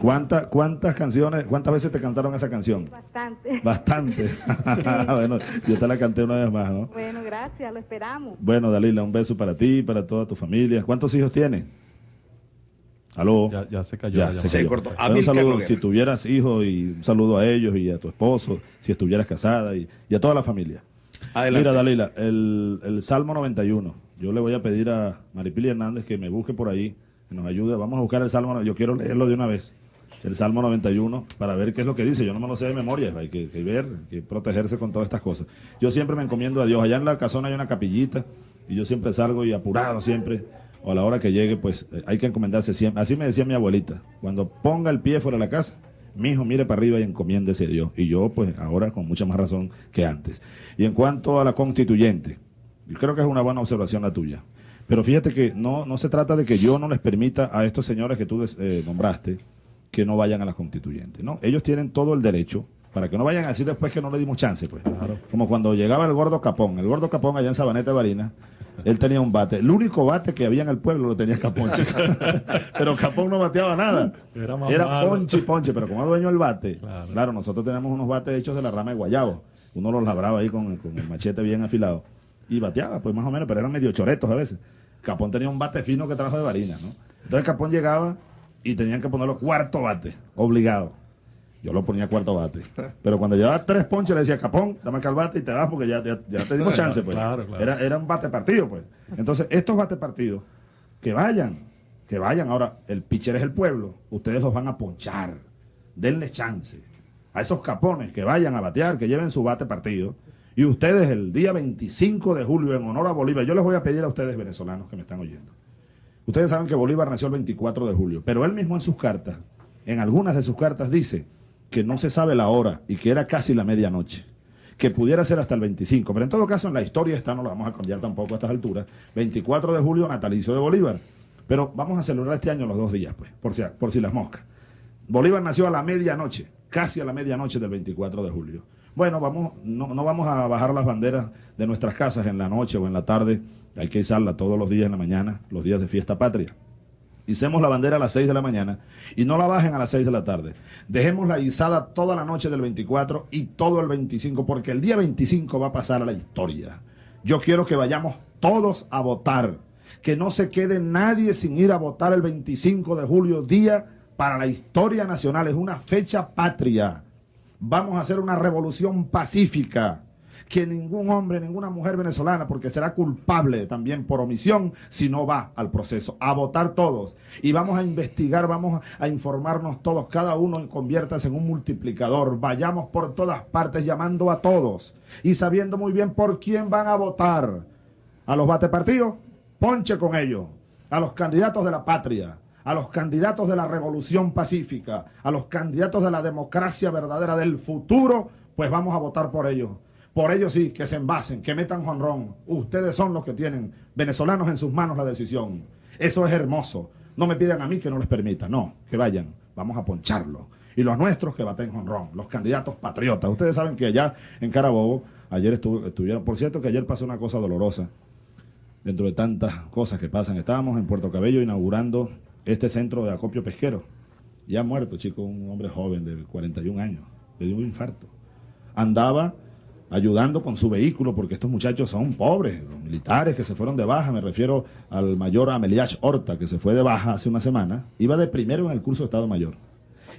¿Cuántas, ¿Cuántas canciones, cuántas veces te cantaron esa canción? Bastante. Bastante. bueno, yo te la canté una vez más, ¿no? Bueno, gracias, lo esperamos. Bueno, Dalila, un beso para ti y para toda tu familia. ¿Cuántos hijos tienes? Aló. Ya, ya se cayó. Ya, la se, Se cayó. cortó. Bueno, un saludo, si tuvieras hijos y un saludo a ellos y a tu esposo, si estuvieras casada y, y a toda la familia. Adelante. Mira, Dalila, el, el Salmo 91. Yo le voy a pedir a Maripili Hernández que me busque por ahí, que nos ayude. Vamos a buscar el Salmo. Yo quiero leerlo de una vez. El Salmo 91 para ver qué es lo que dice. Yo no me lo sé de memoria. Hay que, que ver, hay que protegerse con todas estas cosas. Yo siempre me encomiendo a Dios. Allá en la casona hay una capillita y yo siempre salgo y apurado siempre. O a la hora que llegue, pues eh, hay que encomendarse siempre. Así me decía mi abuelita. Cuando ponga el pie fuera de la casa, mi hijo mire para arriba y encomiéndese a Dios. Y yo, pues ahora con mucha más razón que antes. Y en cuanto a la constituyente, yo creo que es una buena observación la tuya. Pero fíjate que no, no se trata de que yo no les permita a estos señores que tú des- eh, nombraste que no vayan a las constituyentes. No, ellos tienen todo el derecho para que no vayan así después que no le dimos chance, pues. Como cuando llegaba el gordo Capón. El gordo Capón allá en Sabaneta de Barinas, él tenía un bate. El único bate que había en el pueblo lo tenía Capón. Pero Capón no bateaba nada. Era Era ponche ponche, pero como dueño del bate, Claro. claro. nosotros tenemos unos bates hechos de la rama de guayabo. Uno los labraba ahí con, con el machete bien afilado. Y bateaba, pues más o menos, pero eran medio choretos a veces. Capón tenía un bate fino que trajo de Barinas, ¿no? Entonces Capón llegaba y tenían que ponerlo cuarto bate, obligado. Yo lo ponía cuarto bate. Pero cuando llevaba tres ponches le decía, Capón, dame acá el bate y te vas porque ya, ya, ya te dimos chance, pues. Claro, claro. Era, era un bate partido, pues. Entonces, estos bate partidos, que vayan, que vayan. Ahora, el pitcher es el pueblo, ustedes los van a ponchar. Denle chance. A esos capones que vayan a batear, que lleven su bate partido. Y ustedes el día 25 de julio, en honor a Bolívar, yo les voy a pedir a ustedes venezolanos que me están oyendo. Ustedes saben que Bolívar nació el 24 de julio, pero él mismo en sus cartas, en algunas de sus cartas dice que no se sabe la hora y que era casi la medianoche, que pudiera ser hasta el 25, pero en todo caso en la historia esta no la vamos a cambiar tampoco a estas alturas, 24 de julio natalicio de Bolívar, pero vamos a celebrar este año los dos días, pues, por si, por si las moscas. Bolívar nació a la medianoche, casi a la medianoche del 24 de julio. Bueno, vamos, no, no vamos a bajar las banderas de nuestras casas en la noche o en la tarde, hay que izarla todos los días en la mañana, los días de fiesta patria. Hicemos la bandera a las 6 de la mañana y no la bajen a las 6 de la tarde. Dejémosla izada toda la noche del 24 y todo el 25, porque el día 25 va a pasar a la historia. Yo quiero que vayamos todos a votar, que no se quede nadie sin ir a votar el 25 de julio, día para la historia nacional, es una fecha patria. Vamos a hacer una revolución pacífica que ningún hombre, ninguna mujer venezolana, porque será culpable también por omisión si no va al proceso, a votar todos. Y vamos a investigar, vamos a informarnos todos, cada uno conviértase en un multiplicador, vayamos por todas partes llamando a todos y sabiendo muy bien por quién van a votar. A los batepartidos, ponche con ellos. A los candidatos de la patria, a los candidatos de la revolución pacífica, a los candidatos de la democracia verdadera del futuro, pues vamos a votar por ellos. Por ellos sí, que se envasen, que metan jonrón. Ustedes son los que tienen, venezolanos en sus manos, la decisión. Eso es hermoso. No me pidan a mí que no les permita, no, que vayan, vamos a poncharlo. Y los nuestros que baten jonrón, los candidatos patriotas. Ustedes saben que allá en Carabobo, ayer estuvieron, por cierto que ayer pasó una cosa dolorosa, dentro de tantas cosas que pasan. Estábamos en Puerto Cabello inaugurando este centro de acopio pesquero. Ya muerto, chico, un hombre joven de 41 años, le dio un infarto. Andaba ayudando con su vehículo, porque estos muchachos son pobres, los militares que se fueron de baja, me refiero al mayor Ameliach Horta, que se fue de baja hace una semana, iba de primero en el curso de Estado Mayor.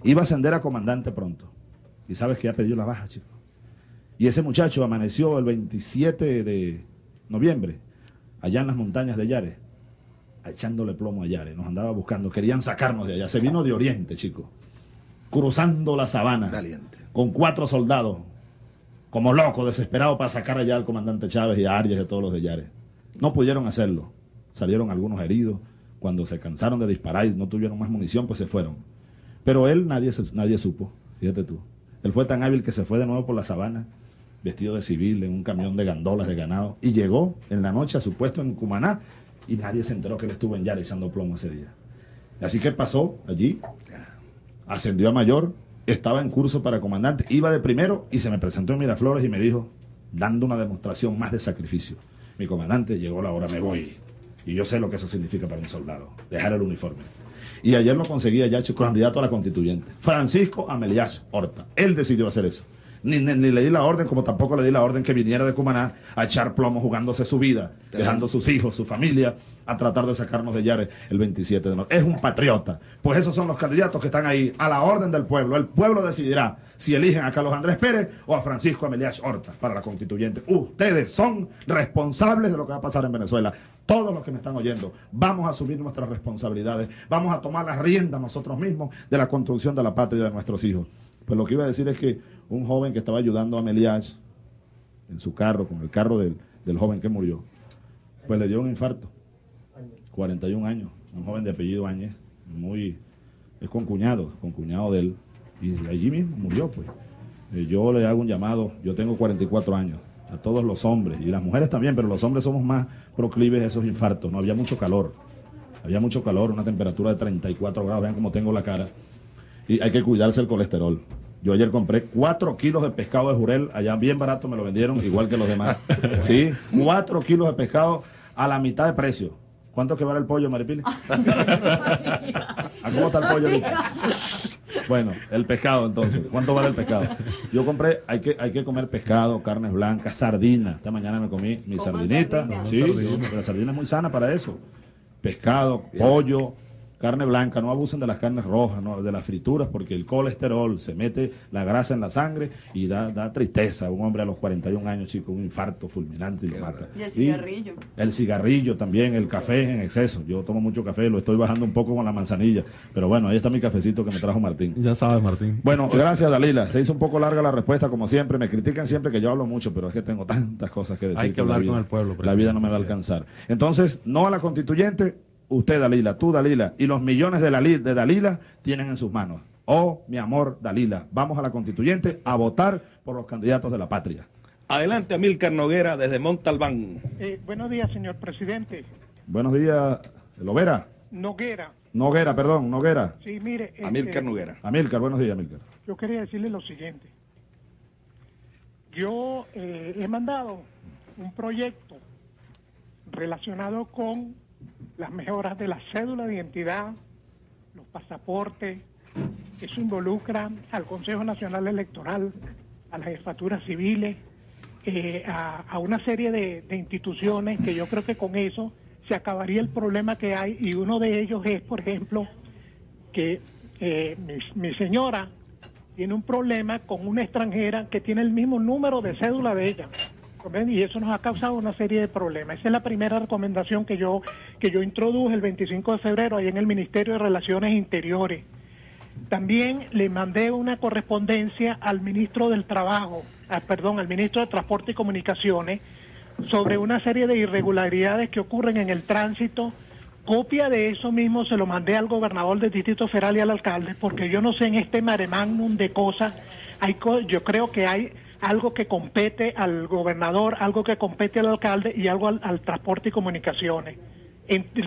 Iba a ascender a comandante pronto. Y sabes que ya pedido la baja, chico. Y ese muchacho amaneció el 27 de noviembre, allá en las montañas de Yare, echándole plomo a Yare, nos andaba buscando, querían sacarnos de allá, se vino de Oriente, chico, cruzando la sabana, con cuatro soldados, como loco, desesperado para sacar allá al comandante Chávez y a Arias y a todos los de Yare. No pudieron hacerlo, salieron algunos heridos, cuando se cansaron de disparar y no tuvieron más munición, pues se fueron. Pero él nadie, nadie supo, fíjate tú. Él fue tan hábil que se fue de nuevo por la sabana, vestido de civil, en un camión de gandolas de ganado, y llegó en la noche a su puesto en Cumaná, y nadie se enteró que él estuvo en Yara plomo ese día. Así que pasó allí, ascendió a mayor, estaba en curso para comandante, iba de primero y se me presentó en Miraflores y me dijo, dando una demostración más de sacrificio, mi comandante, llegó la hora, me voy. Y yo sé lo que eso significa para un soldado, dejar el uniforme. Y ayer lo conseguía ya candidato a la constituyente, Francisco Ameliach Horta. Él decidió hacer eso. Ni, le di la orden, como tampoco le di la orden que viniera de Cumaná a echar plomo jugándose su vida, dejando sus hijos, su familia, a tratar de sacarnos de Yare el 27 de noviembre. Es un patriota. Pues esos son los candidatos que están ahí, a la orden del pueblo. El pueblo decidirá si eligen a Carlos Andrés Pérez o a Francisco Ameliach Horta para la constituyente. Ustedes son responsables de lo que va a pasar en Venezuela. Todos los que me están oyendo, vamos a asumir nuestras responsabilidades, vamos a tomar las riendas nosotros mismos de la construcción de la patria de nuestros hijos. Pues lo que iba a decir es que un joven que estaba ayudando a Meliach en su carro, con el carro del, joven que murió, pues le dio un infarto. 41 años, un joven de apellido Áñez, muy, es con cuñado, con cuñado de él, y allí mismo murió, pues. Eh, yo le hago un llamado, yo tengo 44 años, a todos los hombres, y las mujeres también, pero los hombres somos más proclives a esos infartos, no había mucho calor, había mucho calor, una temperatura de 34 grados, vean cómo tengo la cara, y hay que cuidarse el colesterol. Yo ayer compré cuatro kilos de pescado de jurel, allá bien barato me lo vendieron, igual que los demás. Sí, cuatro kilos de pescado a la mitad de precio. ¿Cuánto que vale el pollo, Maripili? ¿A cómo está el pollo ahorita? Bueno, el pescado entonces. ¿Cuánto vale el pescado? Yo compré, hay que, hay que comer pescado, carnes blancas, sardina. Esta mañana me comí mi sardinita. Sí, la sardina es muy sana para eso. Pescado, pollo, carne blanca, no abusen de las carnes rojas, no, de las frituras, porque el colesterol se mete la grasa en la sangre y da, da tristeza. Un hombre a los 41 años, chico, un infarto fulminante y lo mata. Y el cigarrillo. el cigarrillo también, el café en exceso. Yo tomo mucho café, lo estoy bajando un poco con la manzanilla. Pero bueno, ahí está mi cafecito que me trajo Martín. Ya sabes, Martín. Bueno, gracias, Dalila. Se hizo un poco larga la respuesta, como siempre. Me critican siempre que yo hablo mucho, pero es que tengo tantas cosas que decir. Hay que, hablar con el pueblo. La vida no me va a alcanzar. Entonces, no a la constituyente, usted Dalila, tú Dalila, y los millones de, de Dalila tienen en sus manos. Oh, mi amor Dalila, vamos a la constituyente a votar por los candidatos de la patria. Adelante, Amílcar Noguera, desde Montalbán. Eh, buenos días, señor presidente. Buenos días, Lovera. Noguera. Noguera, perdón, Noguera. Sí, mire. Amílcar este, Noguera. Amílcar, buenos días, Amílcar. Yo quería decirle lo siguiente. Yo eh, he mandado un proyecto relacionado con las mejoras de la cédula de identidad, los pasaportes. Eso involucra al Consejo Nacional Electoral, a las jefaturas civiles, eh, a, una serie de, instituciones que yo creo que con eso se acabaría el problema que hay y uno de ellos es, por ejemplo, que eh, mi, mi señora tiene un problema con una extranjera que tiene el mismo número de cédula de ella Y eso nos ha causado una serie de problemas. Esa es la primera recomendación que yo, que yo introduje el 25 de febrero ahí en el Ministerio de Relaciones Interiores. También le mandé una correspondencia al ministro del Trabajo, ah, perdón, al ministro de Transporte y Comunicaciones sobre una serie de irregularidades que ocurren en el tránsito. Copia de eso mismo se lo mandé al gobernador del Distrito Federal y al alcalde, porque yo no sé en este mare magnum de cosas, hay yo creo que hay algo que compete al gobernador, algo que compete al alcalde y algo al, transporte y comunicaciones.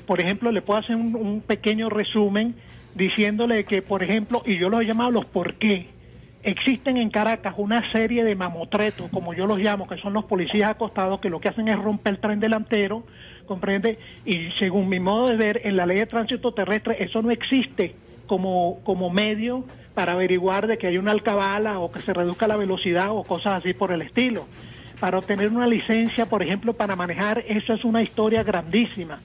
por ejemplo, le puedo hacer un pequeño resumen diciéndole que, por ejemplo, y yo los he llamado los por qué, existen en Caracas una serie de mamotretos, como yo los llamo, que son los policías acostados, que lo que hacen es romper el tren delantero, comprende, y según mi modo de ver, en la ley de tránsito terrestre eso no existe como, como medio para averiguar de que hay una alcabala o que se reduzca la velocidad o cosas así por el estilo. Para obtener una licencia, por ejemplo, para manejar, eso es una historia grandísima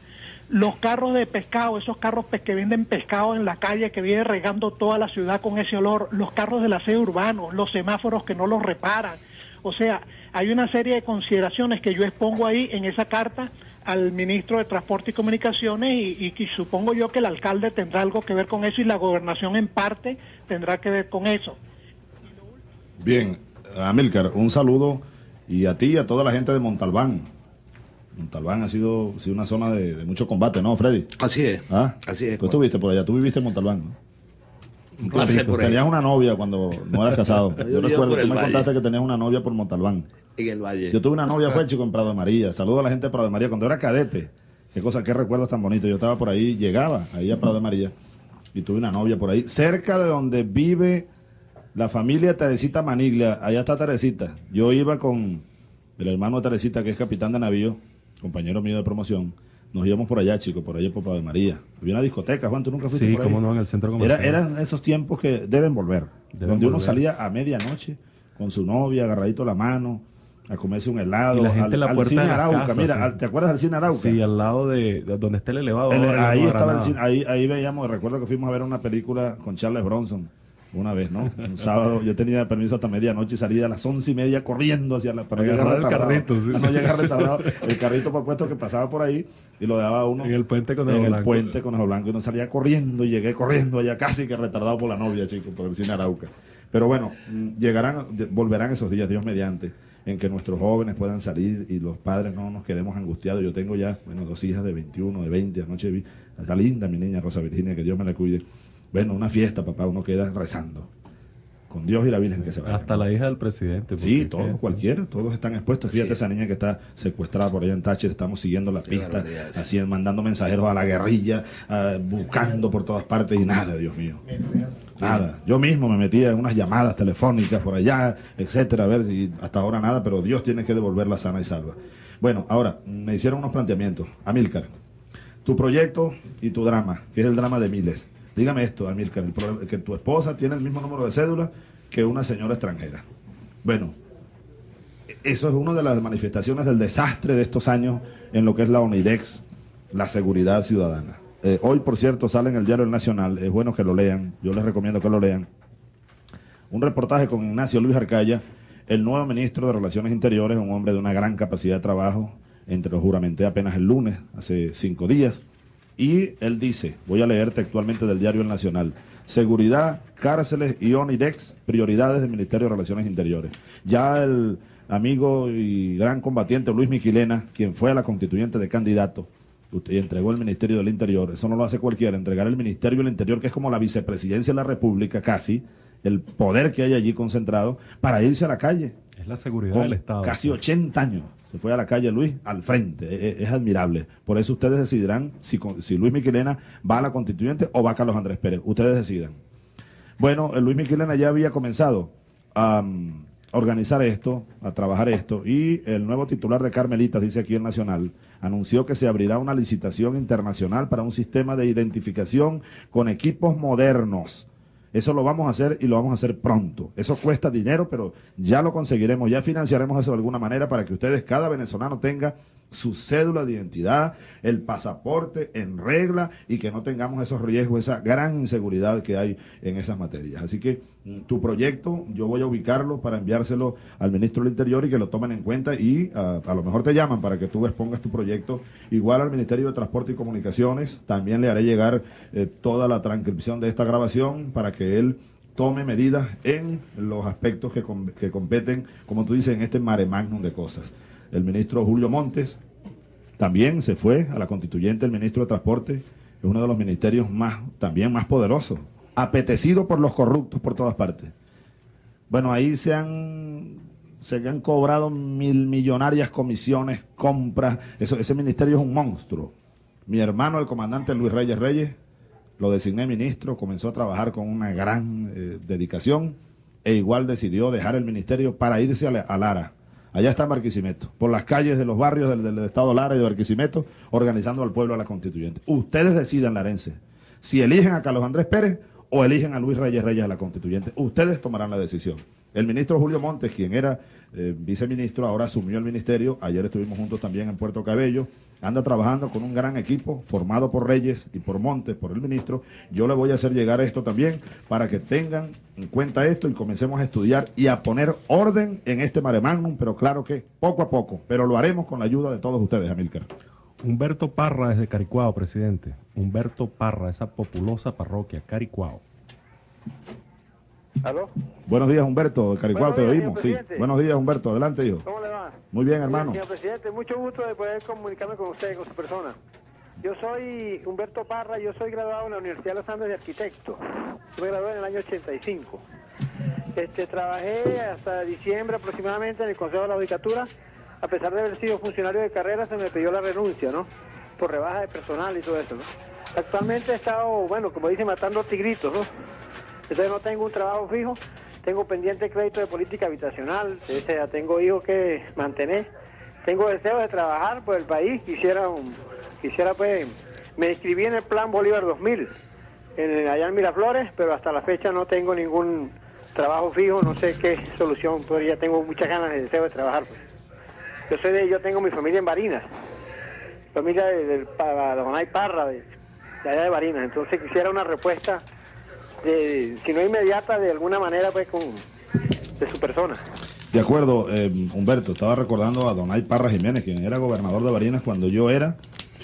los carros de pescado, esos carros que venden pescado en la calle, que viene regando toda la ciudad con ese olor, los carros del aseo urbano, los semáforos que no los reparan. O sea, hay una serie de consideraciones que yo expongo ahí en esa carta al ministro de Transporte y Comunicaciones y, y, supongo yo que el alcalde tendrá algo que ver con eso y la gobernación en parte tendrá que ver con eso. Bien, Amílcar, un saludo y a ti y a toda la gente de Montalbán. Montalbán ha sido, sido una zona de, mucho combate, ¿no, Freddy? Así es. ¿Ah? Así es. Tú estuviste por allá, tú viviste en Montalbán, ¿no? Por Tenías una novia cuando no eras casado. yo, recuerdo, tú me contaste que tenías una novia por Montalbán. En el Valle. Yo tuve una novia, fue chico, en Prado de María. Saludo a la gente de Prado de María. Cuando era cadete, qué cosa, qué recuerdos tan bonitos. Yo estaba por ahí, llegaba ahí a Prado de María y tuve una novia por ahí, cerca de donde vive la familia Teresita Maniglia. Allá está Teresita. Yo iba con el hermano de Teresita, que es capitán de navío compañero mío de promoción, nos íbamos por allá, chicos, por allá por Pablo María. Había una discoteca, Juan, tú nunca fuiste sí, por ahí. cómo no, en el centro comercial. Era, eran esos tiempos que deben volver, donde uno salía a medianoche con su novia, agarradito la mano, a comerse un helado. Y la gente al, la puerta cine de Arauca, mira, ¿te acuerdas del cine Arauca? Sí, al lado de, donde está el elevado. ahí estaba el cine, ahí, ahí veíamos, recuerdo que fuimos a ver una película con Charles Bronson una vez, ¿no? Un sábado yo tenía permiso hasta medianoche y salía a las once y media corriendo hacia la para llegar el carrito, no llegar retardado. El carrito por puesto que pasaba por ahí y lo dejaba uno en el puente con en el puente con Blanco y uno salía corriendo y llegué corriendo allá casi que retardado por la novia, chicos, por el cine Arauca. Pero bueno, mm, llegarán, volverán esos días, Dios mediante, en que nuestros jóvenes puedan salir y los padres no nos quedemos angustiados. Yo tengo ya, bueno, dos hijas de 21, de 20, anoche vi, está linda mi niña Rosa Virginia, que Dios me la cuide bueno, una fiesta, papá, uno queda rezando. Con Dios y la Virgen que se va. Hasta la hija del presidente. Sí, todos, cualquiera, todos están expuestos. Fíjate esa niña que está secuestrada por allá en Táchira, estamos siguiendo la pista, así mandando mensajeros a la guerrilla, buscando por todas partes y nada, Dios mío. Nada. Yo mismo me metía en unas llamadas telefónicas por allá, etcétera, a ver si hasta ahora nada, pero Dios tiene que devolverla sana y salva. Bueno, ahora, me hicieron unos planteamientos. Amílcar, tu proyecto y tu drama, que es el drama de miles. Dígame esto, Amílcar, que tu esposa tiene el mismo número de cédula que una señora extranjera. Bueno, eso es una de las manifestaciones del desastre de estos años en lo que es la ONIDEX, la seguridad ciudadana. Eh, hoy, por cierto, sale en el diario El Nacional, es bueno que lo lean, yo les recomiendo que lo lean, un reportaje con Ignacio Luis Arcaya, el nuevo ministro de Relaciones Interiores, un hombre de una gran capacidad de trabajo, entre los juramenté apenas el lunes, hace cinco días, y él dice, voy a leer textualmente del diario El Nacional, seguridad, cárceles y ONIDEX, prioridades del Ministerio de Relaciones Interiores. Ya el amigo y gran combatiente Luis Miquilena, quien fue a la constituyente de candidato, y entregó el Ministerio del Interior, eso no lo hace cualquiera, entregar el Ministerio del Interior, que es como la vicepresidencia de la República casi, el poder que hay allí concentrado, para irse a la calle. Es la seguridad del Estado. Casi 80 años se fue a la calle Luis al frente. E, e, es, admirable. Por eso ustedes decidirán si, si, Luis Miquilena va a la constituyente o va a Carlos Andrés Pérez. Ustedes decidan. Bueno, Luis Miquilena ya había comenzado a um, organizar esto, a trabajar esto, y el nuevo titular de Carmelitas, dice aquí el Nacional, anunció que se abrirá una licitación internacional para un sistema de identificación con equipos modernos eso lo vamos a hacer y lo vamos a hacer pronto. Eso cuesta dinero, pero ya lo conseguiremos, ya financiaremos eso de alguna manera para que ustedes, cada venezolano tenga su cédula de identidad, el pasaporte en regla y que no tengamos esos riesgos, esa gran inseguridad que hay en esas materias. Así que mm, tu proyecto yo voy a ubicarlo para enviárselo al ministro del Interior y que lo tomen en cuenta y a, lo mejor te llaman para que tú expongas tu proyecto. Igual al Ministerio de Transporte y Comunicaciones también le haré llegar eh, toda la transcripción de esta grabación para que él tome medidas en los aspectos que, que competen, como tú dices, en este mare magnum de cosas el ministro Julio Montes, también se fue a la constituyente el ministro de Transporte, es uno de los ministerios más, también más poderosos, apetecido por los corruptos por todas partes. Bueno, ahí se han, se han cobrado mil millonarias comisiones, compras, ese ministerio es un monstruo. Mi hermano, el comandante Luis Reyes Reyes, lo designé ministro, comenzó a trabajar con una gran eh, dedicación e igual decidió dejar el ministerio para irse a Lara Allá está Barquisimeto, por las calles de los barrios del, Estado Lara y de Barquisimeto, organizando al pueblo a la constituyente. Ustedes decidan, larense, si eligen a Carlos Andrés Pérez o eligen a Luis Reyes Reyes a la constituyente. Ustedes tomarán la decisión. El ministro Julio Montes, quien era eh, viceministro, ahora asumió el ministerio. Ayer estuvimos juntos también en Puerto Cabello anda trabajando con un gran equipo formado por Reyes y por Montes, por el ministro. Yo le voy a hacer llegar esto también para que tengan en cuenta esto y comencemos a estudiar y a poner orden en este mare magnum, pero claro que poco a poco, pero lo haremos con la ayuda de todos ustedes, Amílcar. Humberto Parra desde Caricuao, presidente. Humberto Parra, esa populosa parroquia, Caricuao. ¿Aló? Buenos días, Humberto. Caricuao, te oímos. Sí. Buenos días, Humberto. Adelante, hijo. ¿Cómo le va? Muy bien, hermano. Señor presidente, mucho gusto de poder comunicarme con usted, con su persona. Yo soy Humberto Parra, yo soy graduado en la Universidad de los Andes de Arquitecto. Yo me gradué en el año 85. Este, trabajé hasta diciembre aproximadamente en el Consejo de la Judicatura. A pesar de haber sido funcionario de carrera, se me pidió la renuncia, ¿no? Por rebaja de personal y todo eso, ¿no? Actualmente he estado, bueno, como dice, matando tigritos, ¿no? Entonces no tengo un trabajo fijo, tengo pendiente crédito de política habitacional, tengo hijos que mantener, tengo deseo de trabajar por el país, quisiera, quisiera pues, me inscribí en el plan Bolívar 2000, en, allá en Miraflores, pero hasta la fecha no tengo ningún trabajo fijo, no sé qué solución, pues ya tengo muchas ganas de deseo de trabajar. Pues. Yo soy de, yo tengo mi familia en Barinas, familia de, de, Parra, de allá de Barinas, entonces quisiera una respuesta si no inmediata, de alguna manera, pues, con, de su persona. De acuerdo, eh, Humberto, estaba recordando a Donay Parra Jiménez, quien era gobernador de Barinas cuando yo era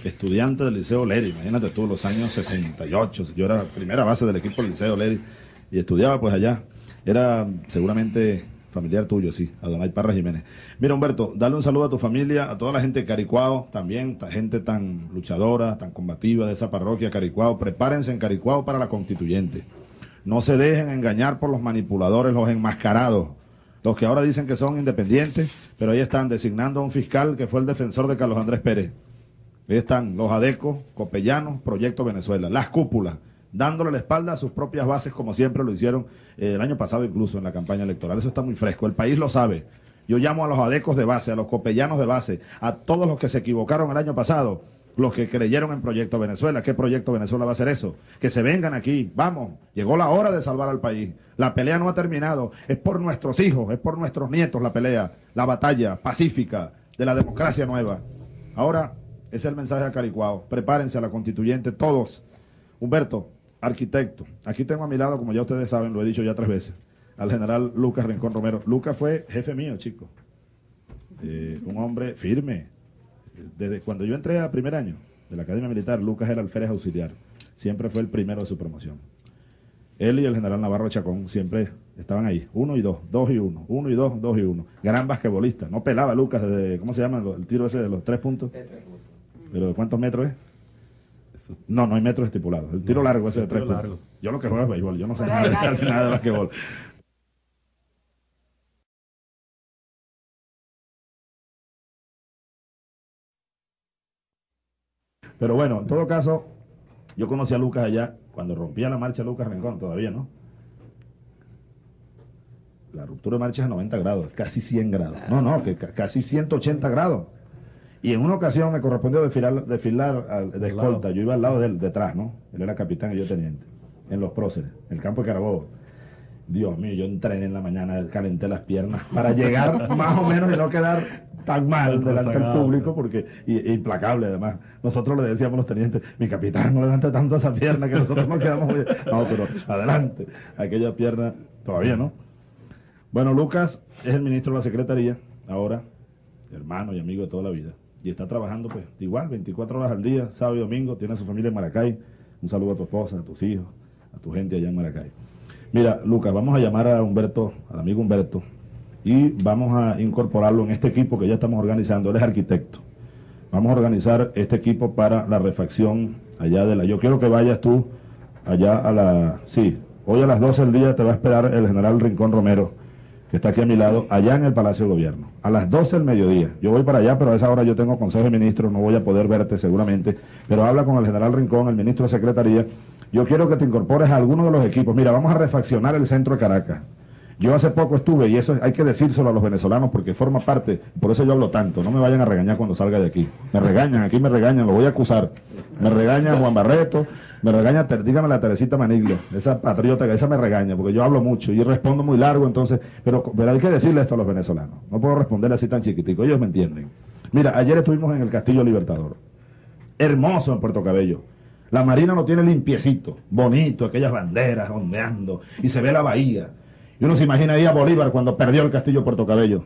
estudiante del Liceo Leri, imagínate tú, los años 68, yo era primera base del equipo del Liceo Leri y estudiaba pues allá. Era seguramente familiar tuyo, sí, a Donay Parra Jiménez. Mira, Humberto, dale un saludo a tu familia, a toda la gente de Caricuao, también, gente tan luchadora, tan combativa de esa parroquia Caricuao. Prepárense en Caricuao para la constituyente. No se dejen engañar por los manipuladores, los enmascarados, los que ahora dicen que son independientes, pero ahí están designando a un fiscal que fue el defensor de Carlos Andrés Pérez. Ahí están los adecos, copellanos, Proyecto Venezuela, las cúpulas, dándole la espalda a sus propias bases como siempre lo hicieron eh, el año pasado incluso en la campaña electoral. Eso está muy fresco, el país lo sabe. Yo llamo a los adecos de base, a los copellanos de base, a todos los que se equivocaron el año pasado los que creyeron en Proyecto Venezuela. ¿Qué Proyecto Venezuela va a hacer eso? Que se vengan aquí. Vamos, llegó la hora de salvar al país. La pelea no ha terminado. Es por nuestros hijos, es por nuestros nietos la pelea, la batalla pacífica de la democracia nueva. Ahora, es el mensaje a Caricuao. Prepárense a la constituyente todos. Humberto, arquitecto. Aquí tengo a mi lado, como ya ustedes saben, lo he dicho ya tres veces, al general Lucas Rincón Romero. Lucas fue jefe mío, chicos. Eh, un hombre firme, desde cuando yo entré a primer año de la Academia Militar, Lucas era alférez auxiliar. Siempre fue el primero de su promoción. Él y el general Navarro Chacón siempre estaban ahí, uno y dos, dos y uno, uno y dos, dos y uno. Gran basquetbolista. No pelaba Lucas desde, ¿cómo se llama el tiro ese de los tres puntos? ¿Pero de cuántos metros es? No, no hay metros estipulados. El tiro largo ese de tres puntos. Yo lo que juego es béisbol, yo no sé nada, nada de basquetbol. Pero bueno, en todo caso, yo conocí a Lucas allá cuando rompía la marcha Lucas Rincón, todavía, ¿no? La ruptura de marcha es a 90 grados, casi 100 grados. No, no, que casi 180 grados. Y en una ocasión me correspondió desfilar, desfilar de escolta. Yo iba al lado de él, detrás, ¿no? Él era capitán y yo teniente, en los próceres, en el campo de Carabobo. Dios mío, yo entrené en la mañana, calenté las piernas para llegar más o menos y no quedar tan mal delante del público, porque y, implacable además. Nosotros le decíamos a los tenientes, mi capitán, no levante tanto esa pierna que nosotros nos quedamos muy... No, pero adelante, aquella pierna todavía no. Bueno, Lucas es el ministro de la Secretaría, ahora, hermano y amigo de toda la vida, y está trabajando pues igual, 24 horas al día, sábado y domingo, tiene a su familia en Maracay. Un saludo a tu esposa, a tus hijos, a tu gente allá en Maracay. Mira, Lucas, vamos a llamar a Humberto, al amigo Humberto, y vamos a incorporarlo en este equipo que ya estamos organizando. Él es arquitecto. Vamos a organizar este equipo para la refacción allá de la... Yo quiero que vayas tú allá a la... Sí, hoy a las 12 del día te va a esperar el general Rincón Romero, que está aquí a mi lado, allá en el Palacio de Gobierno. A las 12 del mediodía. Yo voy para allá, pero a esa hora yo tengo consejo de ministros, no voy a poder verte seguramente, pero habla con el general Rincón, el ministro de Secretaría, yo quiero que te incorpores a alguno de los equipos. Mira, vamos a refaccionar el centro de Caracas. Yo hace poco estuve, y eso hay que decírselo a los venezolanos porque forma parte, por eso yo hablo tanto, no me vayan a regañar cuando salga de aquí. Me regañan, aquí me regañan, lo voy a acusar. Me regaña Juan Barreto, me regaña, dígame la Teresita Maniglia, esa patriota, esa me regaña, porque yo hablo mucho y respondo muy largo, entonces, pero, pero hay que decirle esto a los venezolanos. No puedo responder así tan chiquitico, ellos me entienden. Mira, ayer estuvimos en el Castillo Libertador. Hermoso en Puerto Cabello la marina lo tiene limpiecito, bonito, aquellas banderas ondeando, y se ve la bahía. Y uno se imagina ahí a Bolívar cuando perdió el castillo Puerto Cabello.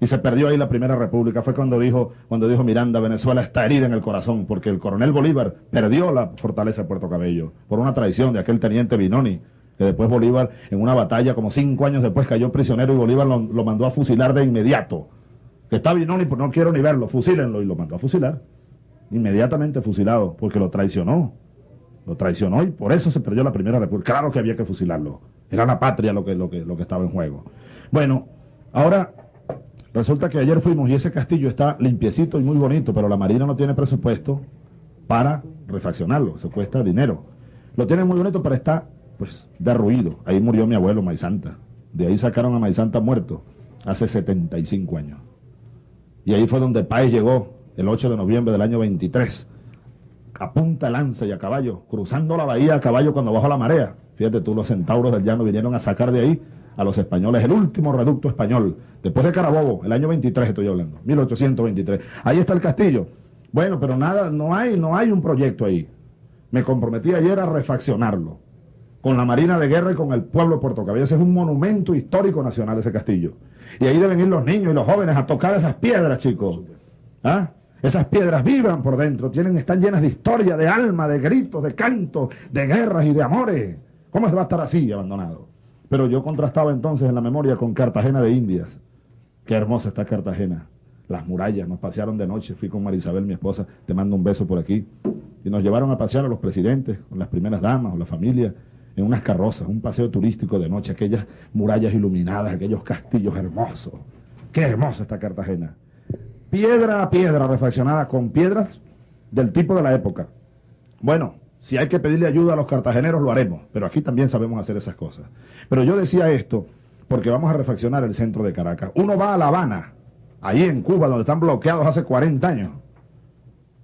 Y se perdió ahí la Primera República. Fue cuando dijo, cuando dijo Miranda, Venezuela está herida en el corazón, porque el coronel Bolívar perdió la fortaleza de Puerto Cabello por una traición de aquel teniente Binoni, que después Bolívar, en una batalla, como cinco años después, cayó prisionero y Bolívar lo, mandó a fusilar de inmediato. Que está Binoni, pues no quiero ni verlo, fusílenlo, y lo mandó a fusilar inmediatamente fusilado, porque lo traicionó. Lo traicionó y por eso se perdió la Primera República. Claro que había que fusilarlo. Era la patria lo que, lo que, lo que estaba en juego. Bueno, ahora resulta que ayer fuimos y ese castillo está limpiecito y muy bonito, pero la Marina no tiene presupuesto para refaccionarlo. Se cuesta dinero. Lo tiene muy bonito, pero está pues derruido. Ahí murió mi abuelo Maizanta. De ahí sacaron a Maizanta muerto hace 75 años. Y ahí fue donde Páez llegó el 8 de noviembre del año 23, a punta lanza y a caballo, cruzando la bahía a caballo cuando bajó la marea. Fíjate tú, los centauros del llano vinieron a sacar de ahí a los españoles, el último reducto español, después de Carabobo, el año 23 estoy hablando, 1823. Ahí está el castillo. Bueno, pero nada, no hay, no hay un proyecto ahí. Me comprometí ayer a refaccionarlo con la Marina de Guerra y con el pueblo de Puerto Cabello. es un monumento histórico nacional ese castillo. Y ahí deben ir los niños y los jóvenes a tocar esas piedras, chicos. ¿Ah? Esas piedras vibran por dentro, tienen, están llenas de historia, de alma, de gritos, de cantos, de guerras y de amores. ¿Cómo se va a estar así abandonado? Pero yo contrastaba entonces en la memoria con Cartagena de Indias. Qué hermosa está Cartagena. Las murallas, nos pasearon de noche, fui con Marisabel, mi esposa, te mando un beso por aquí. Y nos llevaron a pasear a los presidentes, con las primeras damas, o la familia, en unas carrozas, un paseo turístico de noche, aquellas murallas iluminadas, aquellos castillos hermosos. Qué hermosa está Cartagena piedra a piedra refaccionada con piedras del tipo de la época. Bueno, si hay que pedirle ayuda a los cartageneros, lo haremos, pero aquí también sabemos hacer esas cosas. Pero yo decía esto porque vamos a refaccionar el centro de Caracas. Uno va a La Habana, ahí en Cuba, donde están bloqueados hace 40 años.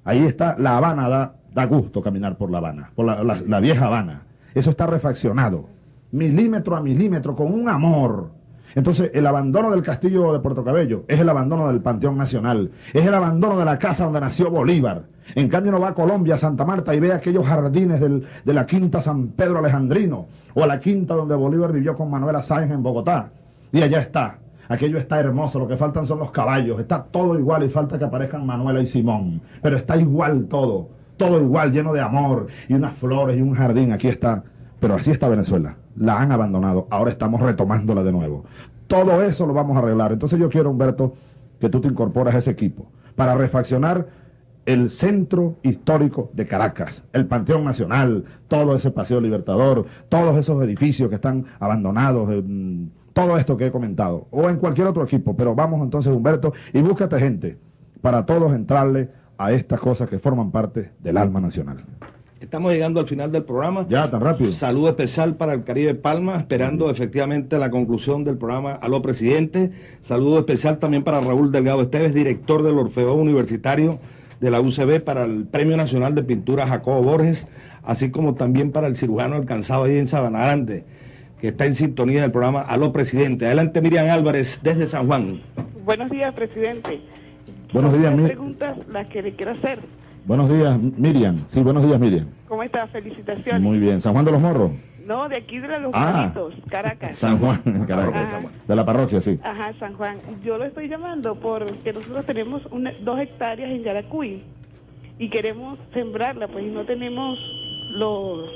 Ahí está La Habana, da, gusto caminar por La Habana, por la vieja Habana. Eso está refaccionado, milímetro a milímetro, con un amor entonces, el abandono del castillo de Puerto Cabello es el abandono del Panteón Nacional, es el abandono de la casa donde nació Bolívar. En cambio, no va a Colombia, a Santa Marta y ve aquellos jardines de la quinta San Pedro Alejandrino o a la quinta donde Bolívar vivió con Manuela Sáenz en Bogotá. Y allá está. Aquello está hermoso, lo que faltan son los caballos, está todo igual y falta que aparezcan Manuela y Simón. Pero está igual todo, todo igual, lleno de amor y unas flores y un jardín. Aquí está. Pero así está Venezuela la han abandonado, ahora estamos retomándola de nuevo. Todo eso lo vamos a arreglar. Entonces yo quiero, Humberto, que tú te incorporas a ese equipo para refaccionar el centro histórico de Caracas, el Panteón Nacional, todo ese Paseo Libertador, todos esos edificios que están abandonados, mm, todo esto que he comentado, o en cualquier otro equipo. Pero vamos entonces, Humberto, y búscate gente para todos entrarle a estas cosas que forman parte del alma nacional. Estamos llegando al final del programa. Ya, tan rápido. Saludo especial para el Caribe Palma, esperando efectivamente la conclusión del programa Aló Presidente. Saludo especial también para Raúl Delgado Esteves, director del Orfeo Universitario de la UCB, para el Premio Nacional de Pintura Jacobo Borges, así como también para el cirujano alcanzado ahí en Sabana Grande. que está en sintonía del programa Aló Presidente. Adelante Miriam Álvarez desde San Juan. Buenos días, presidente. Buenos días, Las Mi- preguntas las que le quiero hacer. Buenos días, Miriam. Sí, buenos días, Miriam. ¿Cómo está? Felicitaciones. Muy bien. ¿San Juan de los Morros? No, de aquí de los Ah. Caracas. San Juan, Caracas. Ajá. De la parroquia, sí. Ajá, San Juan. Yo lo estoy llamando porque nosotros tenemos una- dos hectáreas en Yaracuy y queremos sembrarla, pues y no tenemos los,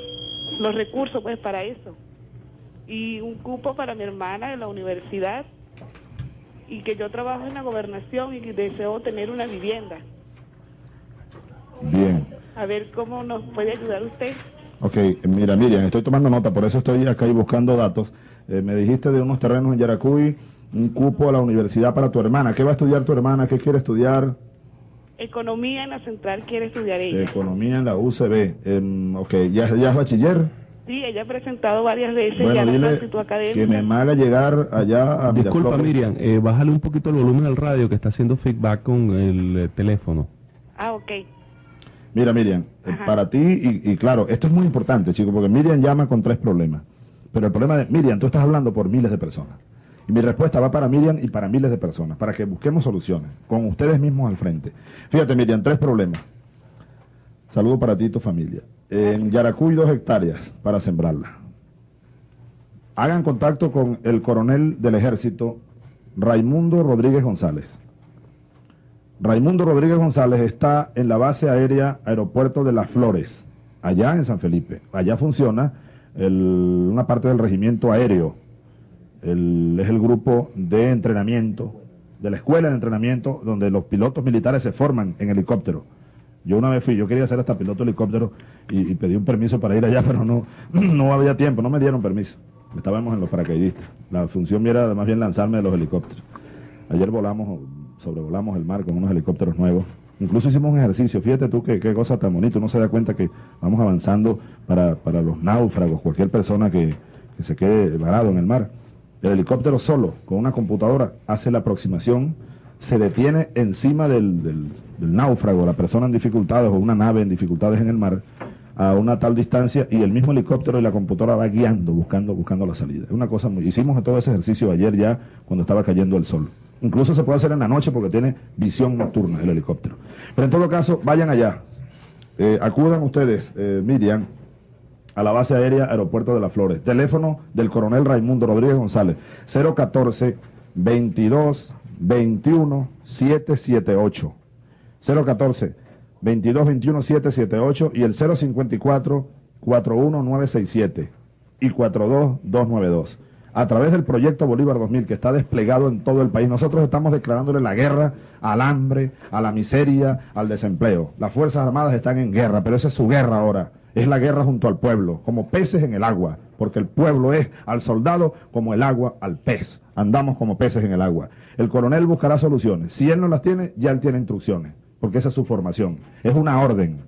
los recursos pues para eso. Y un cupo para mi hermana de la universidad y que yo trabajo en la gobernación y que deseo tener una vivienda. Bien. A ver cómo nos puede ayudar usted. Ok, mira, Miriam, estoy tomando nota, por eso estoy acá y buscando datos. Eh, me dijiste de unos terrenos en Yaracuy, un cupo a la universidad para tu hermana. ¿Qué va a estudiar tu hermana? ¿Qué quiere estudiar? Economía en la central quiere estudiar ella. Economía en la UCB. Em, ok, ¿ya, ¿ya es bachiller? Sí, ella ha presentado varias veces ya Bueno, la dile que me haga llegar allá a Disculpa, Miraflores. Miriam, eh, bájale un poquito el volumen al radio que está haciendo feedback con el eh, teléfono. Ah, ok. Mira, Miriam, eh, Ajá. para ti, y, y claro, esto es muy importante, chicos, porque Miriam llama con tres problemas. Pero el problema de Miriam, tú estás hablando por miles de personas. Y mi respuesta va para Miriam y para miles de personas, para que busquemos soluciones, con ustedes mismos al frente. Fíjate, Miriam, tres problemas. Saludo para ti y tu familia. En Yaracuy, dos hectáreas para sembrarla. Hagan contacto con el coronel del ejército, Raimundo Rodríguez González. Raimundo Rodríguez González está en la base aérea Aeropuerto de Las Flores, allá en San Felipe. Allá funciona una parte del regimiento aéreo. Es el grupo de entrenamiento, de la escuela de entrenamiento, donde los pilotos militares se forman en helicóptero. Yo una vez fui, yo quería ser hasta piloto de helicóptero y, y pedí un permiso para ir allá, pero no, no había tiempo, no me dieron permiso. Estábamos en los paracaidistas. La función era más bien lanzarme de los helicópteros. Ayer volamos, sobrevolamos el mar con unos helicópteros nuevos. Incluso hicimos un ejercicio. Fíjate tú qué, qué cosa tan bonita. Uno se da cuenta que vamos avanzando para, para los náufragos, cualquier persona que, que se quede varado en el mar. El helicóptero solo, con una computadora, hace la aproximación, se detiene encima del, del- del náufrago, la persona en dificultades o una nave en dificultades en el mar, a una tal distancia y el mismo helicóptero y la computadora va guiando, buscando, buscando la salida. Es una cosa muy... Hicimos todo ese ejercicio ayer ya cuando estaba cayendo el sol. Incluso se puede hacer en la noche porque tiene visión nocturna el helicóptero. Pero en todo caso, vayan allá. Eh, acudan ustedes, eh, Miriam, a la base aérea Aeropuerto de las Flores. Teléfono del coronel Raimundo Rodríguez González, 014 22 21 778. 014 22 21 778 y el 054 41967 y 42292. A través del proyecto Bolívar 2000 que está desplegado en todo el país, nosotros estamos declarándole la guerra al hambre, a la miseria, al desempleo. Las Fuerzas Armadas están en guerra, pero esa es su guerra ahora. Es la guerra junto al pueblo, como peces en el agua, porque el pueblo es al soldado como el agua al pez. Andamos como peces en el agua. El coronel buscará soluciones. Si él no las tiene, ya él tiene instrucciones, porque esa es su formación. Es una orden.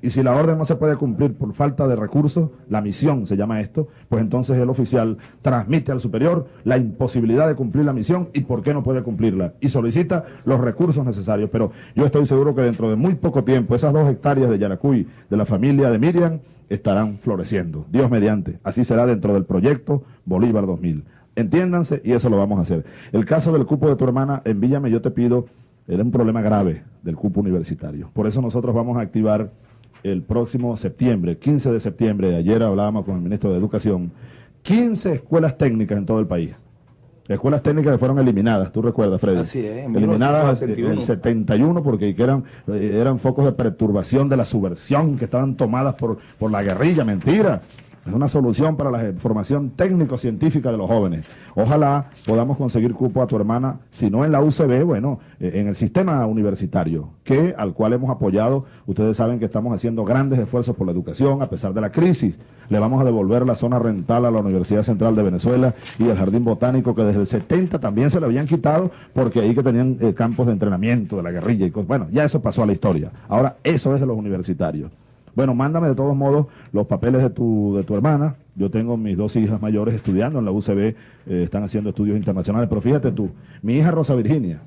Y si la orden no se puede cumplir por falta de recursos, la misión se llama esto, pues entonces el oficial transmite al superior la imposibilidad de cumplir la misión y por qué no puede cumplirla. Y solicita los recursos necesarios. Pero yo estoy seguro que dentro de muy poco tiempo esas dos hectáreas de Yaracuy de la familia de Miriam estarán floreciendo. Dios mediante. Así será dentro del proyecto Bolívar 2000. Entiéndanse y eso lo vamos a hacer. El caso del cupo de tu hermana, envíame, yo te pido, era un problema grave del cupo universitario. Por eso nosotros vamos a activar el próximo septiembre, 15 de septiembre, ayer hablábamos con el ministro de Educación, 15 escuelas técnicas en todo el país. Escuelas técnicas que fueron eliminadas, tú recuerdas, Freddy. Así es, en eliminadas en 1971. el 71 porque que eran, eran focos de perturbación de la subversión que estaban tomadas por, por la guerrilla, mentira. Es una solución para la formación técnico-científica de los jóvenes. Ojalá podamos conseguir cupo a tu hermana, si no en la UCB, bueno, eh, en el sistema universitario, que al cual hemos apoyado. Ustedes saben que estamos haciendo grandes esfuerzos por la educación a pesar de la crisis. Le vamos a devolver la zona rental a la Universidad Central de Venezuela y el Jardín Botánico, que desde el 70 también se le habían quitado porque ahí que tenían eh, campos de entrenamiento de la guerrilla y cosas. Bueno, ya eso pasó a la historia. Ahora eso es de los universitarios. Bueno, mándame de todos modos los papeles de tu, de tu hermana. Yo tengo mis dos hijas mayores estudiando en la UCB, eh, están haciendo estudios internacionales. Pero fíjate tú, mi hija Rosa Virginia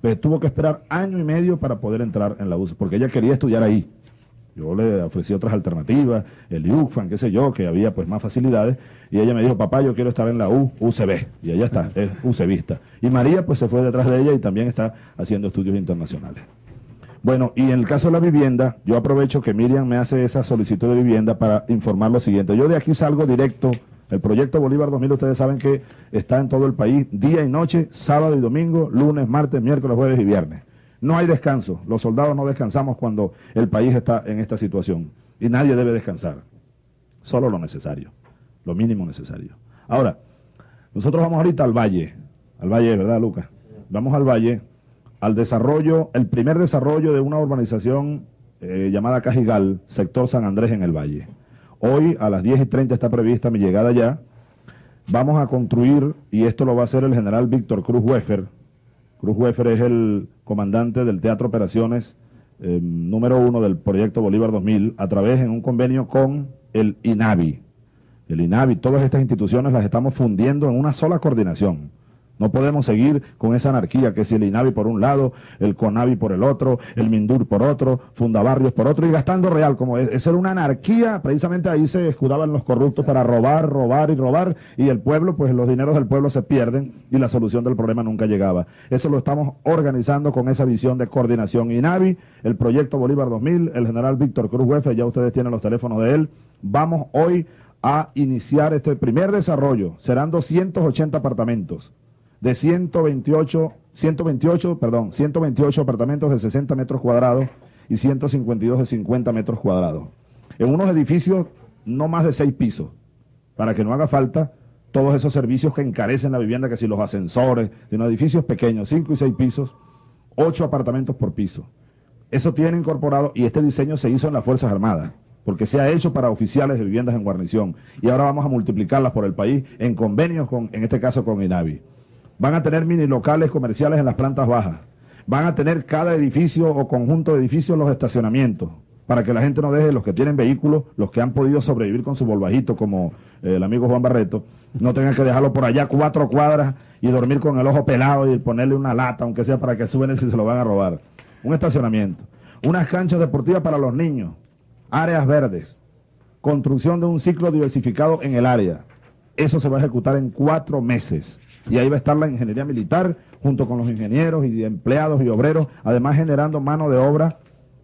pues, tuvo que esperar año y medio para poder entrar en la UCB, porque ella quería estudiar ahí. Yo le ofrecí otras alternativas, el IUCFAN, qué sé yo, que había pues más facilidades. Y ella me dijo, papá, yo quiero estar en la U, UCB. Y ella está, es UCBista. Y María pues se fue detrás de ella y también está haciendo estudios internacionales. Bueno, y en el caso de la vivienda, yo aprovecho que Miriam me hace esa solicitud de vivienda para informar lo siguiente. Yo de aquí salgo directo. El proyecto Bolívar 2000, ustedes saben que está en todo el país, día y noche, sábado y domingo, lunes, martes, miércoles, jueves y viernes. No hay descanso. Los soldados no descansamos cuando el país está en esta situación. Y nadie debe descansar. Solo lo necesario. Lo mínimo necesario. Ahora, nosotros vamos ahorita al valle. Al valle, ¿verdad, Lucas? Vamos al valle, al desarrollo, el primer desarrollo de una urbanización eh, llamada Cajigal, sector San Andrés en el valle. Hoy a las 10 y 30 está prevista mi llegada allá. Vamos a construir, y esto lo va a hacer el general Víctor Cruz Weffer, Cruz Wefer es el comandante del Teatro Operaciones eh, número uno del proyecto Bolívar 2000 a través en un convenio con el INAVI. El INAVI, todas estas instituciones las estamos fundiendo en una sola coordinación. No podemos seguir con esa anarquía que si el INAVI por un lado, el CONAVI por el otro, el MINDUR por otro, Fundabarrios por otro y gastando real como es. Esa era una anarquía, precisamente ahí se escudaban los corruptos para robar, robar y robar y el pueblo, pues los dineros del pueblo se pierden y la solución del problema nunca llegaba. Eso lo estamos organizando con esa visión de coordinación INAVI, el proyecto Bolívar 2000, el general Víctor Cruz Huefe, ya ustedes tienen los teléfonos de él. Vamos hoy a iniciar este primer desarrollo. Serán 280 apartamentos de 128, 128, perdón, 128 apartamentos de 60 metros cuadrados y 152 de 50 metros cuadrados. En unos edificios no más de seis pisos, para que no haga falta todos esos servicios que encarecen la vivienda, que si los ascensores, de unos edificios pequeños, cinco y seis pisos, ocho apartamentos por piso. Eso tiene incorporado y este diseño se hizo en las Fuerzas Armadas, porque se ha hecho para oficiales de viviendas en guarnición y ahora vamos a multiplicarlas por el país en convenios con, en este caso con INAVI. Van a tener mini locales comerciales en las plantas bajas. Van a tener cada edificio o conjunto de edificios los estacionamientos para que la gente no deje, los que tienen vehículos, los que han podido sobrevivir con su volvajito, como eh, el amigo Juan Barreto, no tengan que dejarlo por allá cuatro cuadras y dormir con el ojo pelado y ponerle una lata, aunque sea para que suben si se lo van a robar. Un estacionamiento. Unas canchas deportivas para los niños. Áreas verdes. Construcción de un ciclo diversificado en el área. Eso se va a ejecutar en cuatro meses. Y ahí va a estar la ingeniería militar junto con los ingenieros y empleados y obreros, además generando mano de obra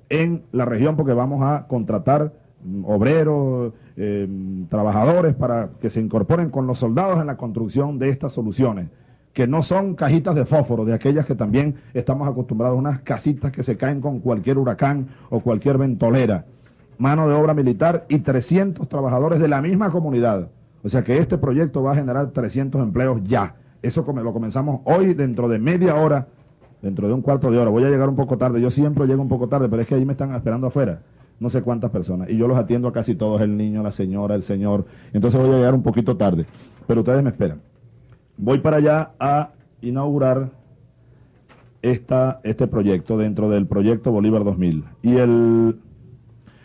en la región porque vamos a contratar mm, obreros, eh, trabajadores para que se incorporen con los soldados en la construcción de estas soluciones, que no son cajitas de fósforo, de aquellas que también estamos acostumbrados, unas casitas que se caen con cualquier huracán o cualquier ventolera. Mano de obra militar y 300 trabajadores de la misma comunidad. O sea que este proyecto va a generar 300 empleos ya. Eso lo comenzamos hoy dentro de media hora, dentro de un cuarto de hora. Voy a llegar un poco tarde. Yo siempre llego un poco tarde, pero es que ahí me están esperando afuera. No sé cuántas personas. Y yo los atiendo a casi todos, el niño, la señora, el señor. Entonces voy a llegar un poquito tarde. Pero ustedes me esperan. Voy para allá a inaugurar esta, este proyecto dentro del proyecto Bolívar 2000. Y el,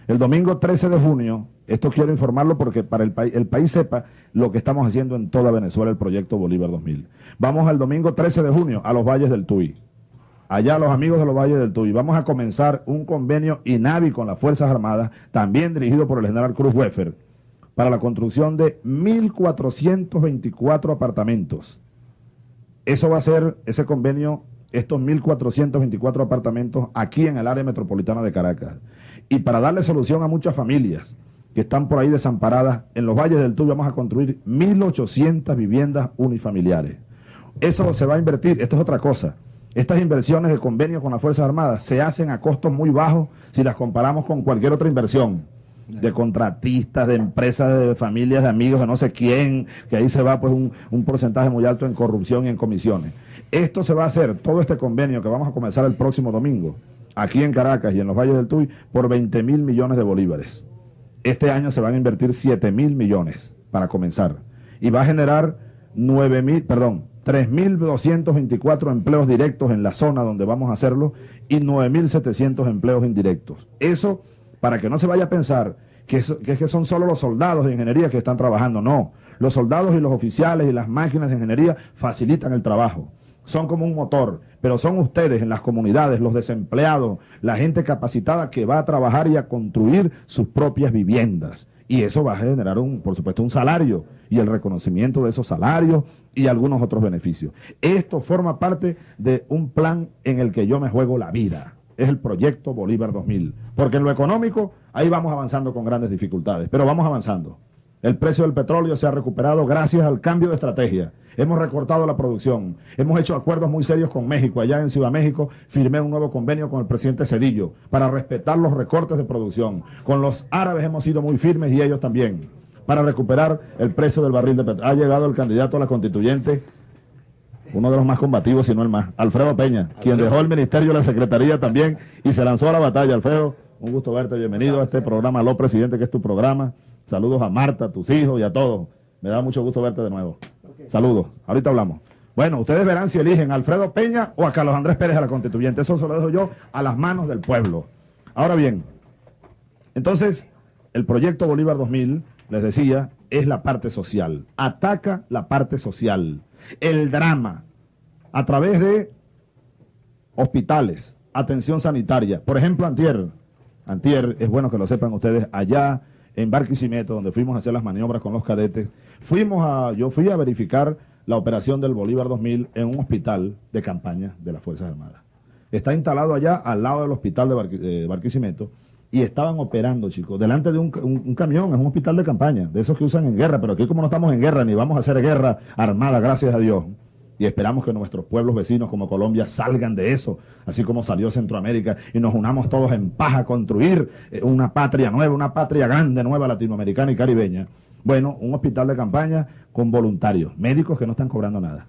el domingo 13 de junio esto quiero informarlo porque para el, el país sepa lo que estamos haciendo en toda Venezuela, el proyecto Bolívar 2000. Vamos al domingo 13 de junio a los Valles del Tuy. Allá los amigos de los Valles del Tuy. Vamos a comenzar un convenio INAVI con las Fuerzas Armadas, también dirigido por el general Cruz Weffer, para la construcción de 1.424 apartamentos. Eso va a ser ese convenio, estos 1.424 apartamentos aquí en el área metropolitana de Caracas. Y para darle solución a muchas familias que están por ahí desamparadas, en los valles del Tuy vamos a construir 1.800 viviendas unifamiliares. Eso se va a invertir, esto es otra cosa. Estas inversiones de convenio con las Fuerzas Armadas se hacen a costos muy bajos si las comparamos con cualquier otra inversión de contratistas, de empresas, de familias, de amigos, de no sé quién, que ahí se va pues un, un, porcentaje muy alto en corrupción y en comisiones. Esto se va a hacer, todo este convenio que vamos a comenzar el próximo domingo, aquí en Caracas y en los valles del Tuy, por 20 mil millones de bolívares. Este año se van a invertir 7 mil millones para comenzar. Y va a generar 9 mil, perdón, 3.224 empleos directos en la zona donde vamos a hacerlo y 9.700 empleos indirectos. Eso para que no se vaya a pensar que, que, que son solo los soldados de ingeniería que están trabajando. No, los soldados y los oficiales y las máquinas de ingeniería facilitan el trabajo. Son como un motor, pero son ustedes en las comunidades, los desempleados, la gente capacitada que va a trabajar y a construir sus propias viviendas. Y eso va a generar, un, por supuesto, un salario y el reconocimiento de esos salarios y algunos otros beneficios. Esto forma parte de un plan en el que yo me juego la vida. Es el proyecto Bolívar 2000. Porque en lo económico, ahí vamos avanzando con grandes dificultades, pero vamos avanzando. El precio del petróleo se ha recuperado gracias al cambio de estrategia. Hemos recortado la producción. Hemos hecho acuerdos muy serios con México. Allá en Ciudad México firmé un nuevo convenio con el presidente Cedillo para respetar los recortes de producción. Con los árabes hemos sido muy firmes y ellos también para recuperar el precio del barril de petróleo. Ha llegado el candidato a la constituyente, uno de los más combativos, si no el más, Alfredo Peña, quien dejó el ministerio y la secretaría también y se lanzó a la batalla. Alfredo, un gusto verte, bienvenido a este programa, Lo Presidente, que es tu programa. Saludos a Marta, a tus hijos y a todos. Me da mucho gusto verte de nuevo. Saludos. Ahorita hablamos. Bueno, ustedes verán si eligen a Alfredo Peña o a Carlos Andrés Pérez a la constituyente. Eso se lo dejo yo a las manos del pueblo. Ahora bien, entonces, el proyecto Bolívar 2000, les decía, es la parte social. Ataca la parte social. El drama, a través de hospitales, atención sanitaria. Por ejemplo, Antier. Antier, es bueno que lo sepan ustedes, allá en Barquisimeto, donde fuimos a hacer las maniobras con los cadetes, fuimos a, yo fui a verificar la operación del Bolívar 2000 en un hospital de campaña de las Fuerzas Armadas. Está instalado allá al lado del hospital de, Barquisimeto y estaban operando, chicos, delante de un, un, camión, es un hospital de campaña, de esos que usan en guerra, pero aquí como no estamos en guerra, ni vamos a hacer guerra armada, gracias a Dios, y esperamos que nuestros pueblos vecinos como Colombia salgan de eso, así como salió Centroamérica, y nos unamos todos en paz a construir eh, una patria nueva, una patria grande, nueva, latinoamericana y caribeña. Bueno, un hospital de campaña con voluntarios, médicos que no están cobrando nada,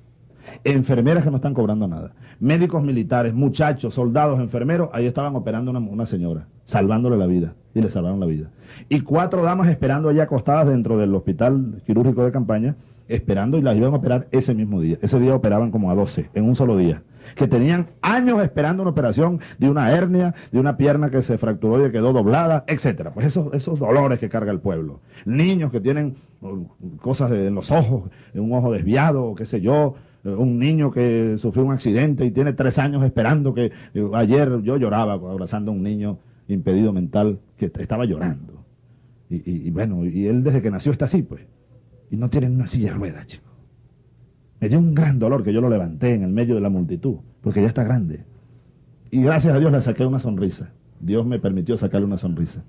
enfermeras que no están cobrando nada, médicos militares, muchachos, soldados, enfermeros, ahí estaban operando una, una señora, salvándole la vida, y le salvaron la vida. Y cuatro damas esperando allá acostadas dentro del hospital quirúrgico de campaña, esperando y las iban a operar ese mismo día. Ese día operaban como a 12, en un solo día. Que tenían años esperando una operación de una hernia, de una pierna que se fracturó y quedó doblada, etcétera. Pues esos, esos dolores que carga el pueblo. Niños que tienen uh, cosas en los ojos, un ojo desviado, qué sé yo. Un niño que sufrió un accidente y tiene tres años esperando que... Uh, ayer yo lloraba abrazando a un niño impedido mental que estaba llorando. Y, y bueno, y él desde que nació está así, pues y no tienen una silla de ruedas, chico. Me dio un gran dolor que yo lo levanté en el medio de la multitud, porque ya está grande. Y gracias a Dios le saqué una sonrisa. Dios me permitió sacarle una sonrisa.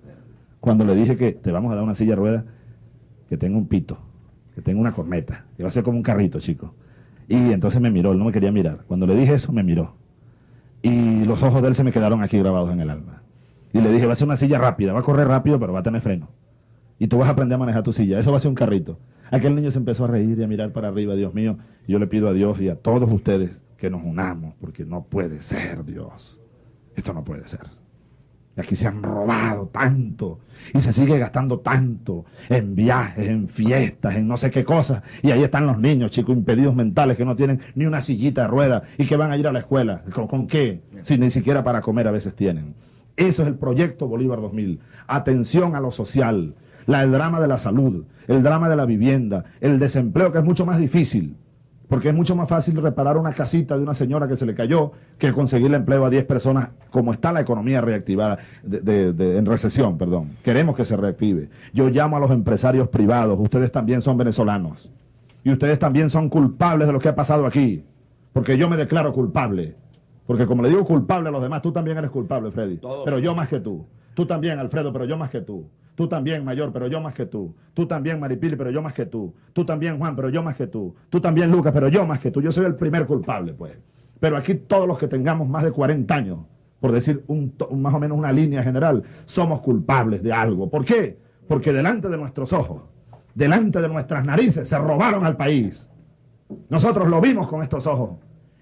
Cuando le dije que te vamos a dar una silla de ruedas que tenga un pito, que tenga una corneta, que va a ser como un carrito, chico. Y entonces me miró, él no me quería mirar. Cuando le dije eso, me miró. Y los ojos de él se me quedaron aquí grabados en el alma. Y le dije, va a ser una silla rápida, va a correr rápido, pero va a tener freno. Y tú vas a aprender a manejar tu silla. Eso va a ser un carrito. Aquel niño se empezó a reír y a mirar para arriba, Dios mío. Yo le pido a Dios y a todos ustedes que nos unamos, porque no puede ser, Dios. Esto no puede ser. Aquí se han robado tanto y se sigue gastando tanto en viajes, en fiestas, en no sé qué cosas. Y ahí están los niños, chicos, impedidos mentales que no tienen ni una sillita de rueda y que van a ir a la escuela. ¿Con, con qué? Si ni siquiera para comer a veces tienen. Eso es el proyecto Bolívar 2000. Atención a lo social, la, el drama de la salud, el drama de la vivienda, el desempleo, que es mucho más difícil, porque es mucho más fácil reparar una casita de una señora que se le cayó que conseguirle empleo a 10 personas, como está la economía reactivada, en recesión, perdón. Queremos que se reactive. Yo llamo a los empresarios privados, ustedes también son venezolanos, y ustedes también son culpables de lo que ha pasado aquí, porque yo me declaro culpable. Porque como le digo culpable a los demás, tú también eres culpable, Freddy. Pero yo más que tú. Tú también, Alfredo, pero yo más que tú. Tú también, Mayor, pero yo más que tú. Tú también, Maripili, pero yo más que tú. Tú también, Juan, pero yo más que tú. Tú también, Lucas, pero yo más que tú. Yo soy el primer culpable, pues. Pero aquí todos los que tengamos más de 40 años, por decir un, más o menos una línea general, somos culpables de algo. ¿Por qué? Porque delante de nuestros ojos, delante de nuestras narices, se robaron al país. Nosotros lo vimos con estos ojos.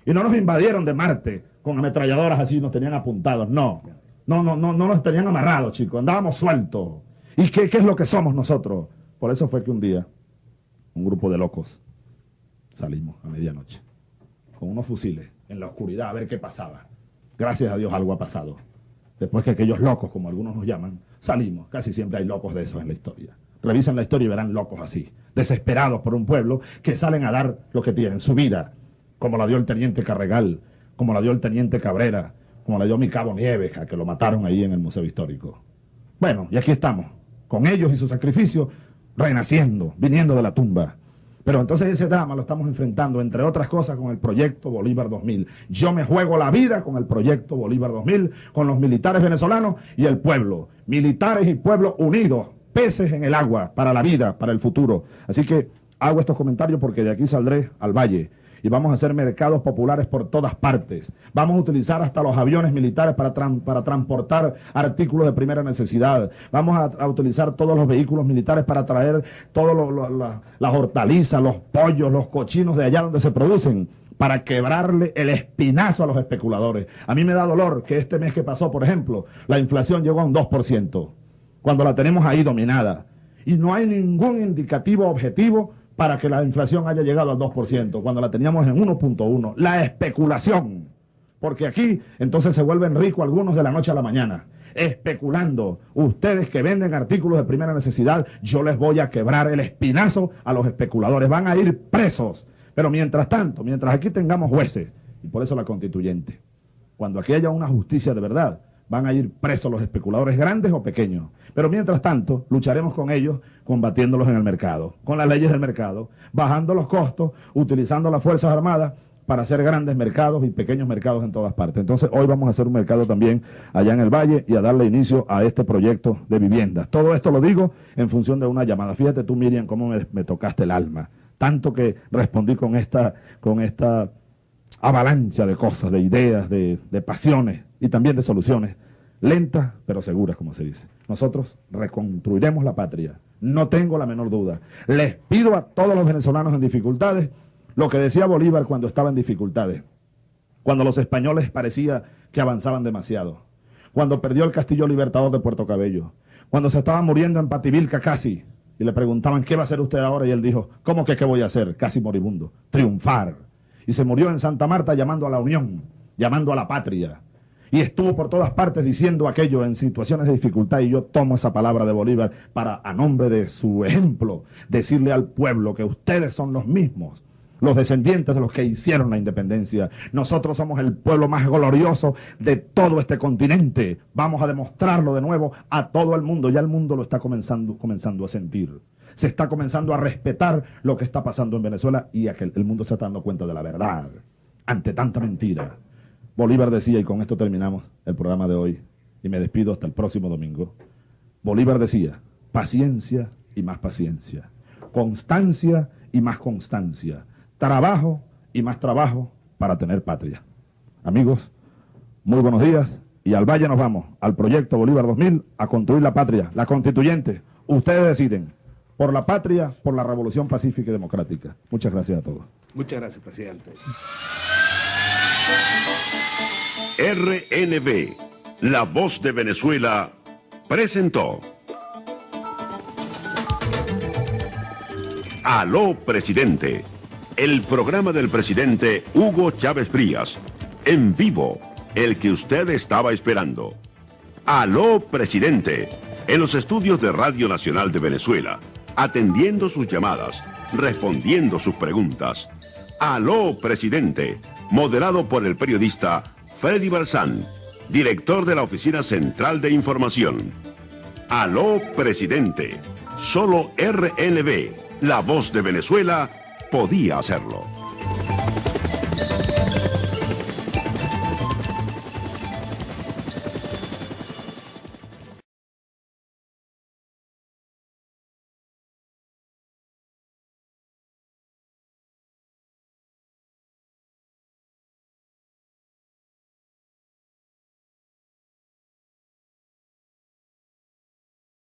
Y no nos invadieron de Marte con ametralladoras así, nos tenían apuntados. No. No, no, no, no nos tenían amarrados, chicos. Andábamos sueltos. ¿Y qué, es lo que somos nosotros? Por eso fue que un día, un grupo de locos, salimos a medianoche, con unos fusiles, en la oscuridad, a ver qué pasaba. Gracias a Dios algo ha pasado. Después que aquellos locos, como algunos nos llaman, salimos. Casi siempre hay locos de esos en la historia. Revisen la historia y verán locos así, desesperados por un pueblo que salen a dar lo que tienen, su vida, como la dio el teniente Carregal, como la dio el teniente Cabrera, como la dio mi cabo Nieves, que lo mataron ahí en el Museo Histórico. Bueno, y aquí estamos, con ellos y su sacrificio, renaciendo, viniendo de la tumba. Pero entonces ese drama lo estamos enfrentando, entre otras cosas, con el proyecto Bolívar 2000. Yo me juego la vida con el proyecto Bolívar 2000, con los militares venezolanos y el pueblo. Militares y pueblo unidos, peces en el agua, para la vida, para el futuro. Así que hago estos comentarios porque de aquí saldré al valle y vamos a hacer mercados populares por todas partes. Vamos a utilizar hasta los aviones militares para, para transportar artículos de primera necesidad. Vamos a, utilizar todos los vehículos militares para traer todas las hortalizas, los pollos, los cochinos de allá donde se producen para quebrarle el espinazo a los especuladores. A mí me da dolor que este mes que pasó, por ejemplo, la inflación llegó a un 2%, cuando la tenemos ahí dominada. Y no hay ningún indicativo objetivo para que la inflación haya llegado al 2%, cuando la teníamos en 1.1. La especulación. Porque aquí entonces se vuelven ricos algunos de la noche a la mañana. Especulando. Ustedes que venden artículos de primera necesidad, yo les voy a quebrar el espinazo a los especuladores. Van a ir presos. Pero mientras tanto, mientras aquí tengamos jueces, y por eso la constituyente, cuando aquí haya una justicia de verdad, van a ir presos los especuladores grandes o pequeños. Pero mientras tanto, lucharemos con ellos combatiéndolos en el mercado, con las leyes del mercado, bajando los costos, utilizando las Fuerzas Armadas para hacer grandes mercados y pequeños mercados en todas partes. Entonces, hoy vamos a hacer un mercado también allá en el Valle y a darle inicio a este proyecto de viviendas. Todo esto lo digo en función de una llamada. Fíjate tú, Miriam, cómo me, tocaste el alma. Tanto que respondí con esta, con esta avalancha de cosas, de ideas, de, de pasiones y también de soluciones, lentas pero seguras, como se dice. Nosotros reconstruiremos la patria, no tengo la menor duda. Les pido a todos los venezolanos en dificultades lo que decía Bolívar cuando estaba en dificultades, cuando los españoles parecía que avanzaban demasiado, cuando perdió el Castillo Libertador de Puerto Cabello, cuando se estaba muriendo en Pativilca casi, y le preguntaban, ¿qué va a hacer usted ahora? Y él dijo, ¿cómo que qué voy a hacer? Casi moribundo, triunfar. Y se murió en Santa Marta llamando a la unión, llamando a la patria, y estuvo por todas partes diciendo aquello en situaciones de dificultad y yo tomo esa palabra de Bolívar para, a nombre de su ejemplo, decirle al pueblo que ustedes son los mismos, los descendientes de los que hicieron la independencia. Nosotros somos el pueblo más glorioso de todo este continente. Vamos a demostrarlo de nuevo a todo el mundo. Ya el mundo lo está comenzando, comenzando a sentir. Se está comenzando a respetar lo que está pasando en Venezuela y el mundo se está dando cuenta de la verdad ante tanta mentira. Bolívar decía, y con esto terminamos el programa de hoy, y me despido hasta el próximo domingo. Bolívar decía, paciencia y más paciencia, constancia y más constancia, trabajo y más trabajo para tener patria. Amigos, muy buenos días y al Valle nos vamos, al proyecto Bolívar 2000, a construir la patria, la constituyente. Ustedes deciden, por la patria, por la revolución pacífica y democrática. Muchas gracias a todos. Muchas gracias, presidente. RNB, La Voz de Venezuela, presentó. Aló, presidente. El programa del presidente Hugo Chávez Frías. En vivo, el que usted estaba esperando. Aló, presidente. En los estudios de Radio Nacional de Venezuela, atendiendo sus llamadas, respondiendo sus preguntas. Aló, presidente. Moderado por el periodista Freddy Barzán, director de la Oficina Central de Información. Aló, presidente. Solo RNB, la voz de Venezuela, podía hacerlo.